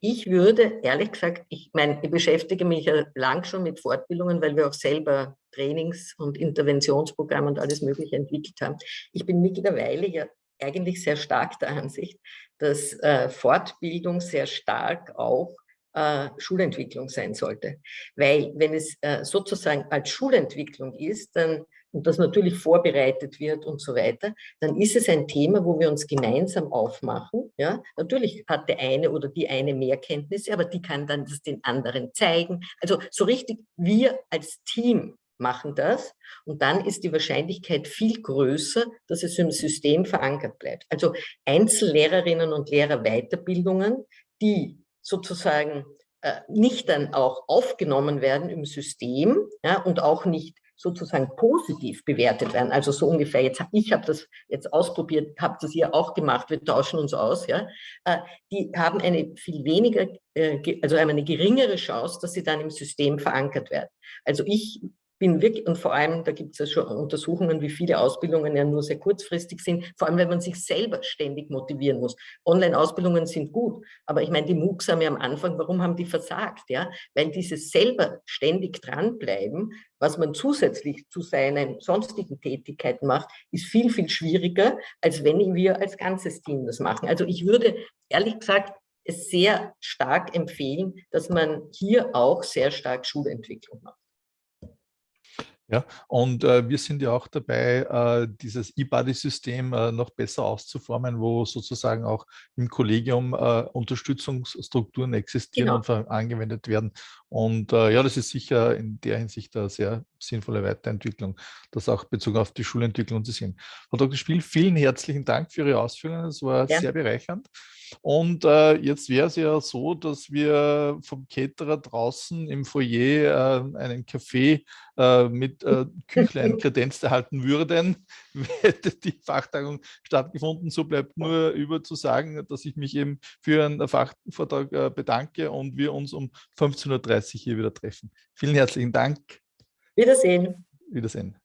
Ich würde, ehrlich gesagt, ich meine, ich beschäftige mich ja lang schon mit Fortbildungen, weil wir auch selber Trainings- und Interventionsprogramme und alles Mögliche entwickelt haben. Ich bin mittlerweile ja eigentlich sehr stark der Ansicht, dass äh, Fortbildung sehr stark auch äh, Schulentwicklung sein sollte. Weil wenn es äh, sozusagen als Schulentwicklung ist, dann und das natürlich vorbereitet wird und so weiter, dann ist es ein Thema, wo wir uns gemeinsam aufmachen. Ja? Natürlich hat der eine oder die eine mehr Kenntnisse, aber die kann dann das den anderen zeigen. Also so richtig, wir als Team machen das und dann ist die Wahrscheinlichkeit viel größer, dass es im System verankert bleibt. Also Einzellehrerinnen und Lehrer Weiterbildungen, die sozusagen äh, nicht dann auch aufgenommen werden im System ja, und auch nicht sozusagen positiv bewertet werden. Also so ungefähr, jetzt, ich habe das jetzt ausprobiert, habe das hier auch gemacht, wir tauschen uns aus, ja. Äh, die haben eine viel weniger, äh, also haben eine geringere Chance, dass sie dann im System verankert werden. Also ich bin wirklich, und vor allem, da gibt es ja schon Untersuchungen, wie viele Ausbildungen ja nur sehr kurzfristig sind, vor allem, wenn man sich selber ständig motivieren muss. Online-Ausbildungen sind gut, aber ich meine, die MOOCs haben ja am Anfang, warum haben die versagt? Ja? Weil dieses selber ständig dranbleiben, was man zusätzlich zu seinen sonstigen Tätigkeiten macht, ist viel, viel schwieriger, als wenn wir als ganzes Team das machen. Also ich würde ehrlich gesagt es sehr stark empfehlen, dass man hier auch sehr stark Schulentwicklung macht. Ja, und äh, wir sind ja auch dabei, äh, dieses E-Buddy-System äh, noch besser auszuformen, wo sozusagen auch im Kollegium äh, Unterstützungsstrukturen existieren genau. und angewendet werden. Und äh, ja, das ist sicher in der Hinsicht eine sehr sinnvolle Weiterentwicklung, das auch bezogen auf die Schulentwicklung zu sehen. Frau Dr. Spiel, vielen herzlichen Dank für Ihre Ausführungen. Es war ja. sehr bereichernd. Und äh, jetzt wäre es ja so, dass wir vom Caterer draußen im Foyer äh, einen Kaffee äh, mit äh, Küchlein kredenzt erhalten würden, hätte die Fachtagung stattgefunden. So bleibt nur über zu sagen, dass ich mich eben für einen Fachvortrag äh, bedanke und wir uns um 15.30 Uhr hier wieder treffen. Vielen herzlichen Dank. Wiedersehen. Wiedersehen.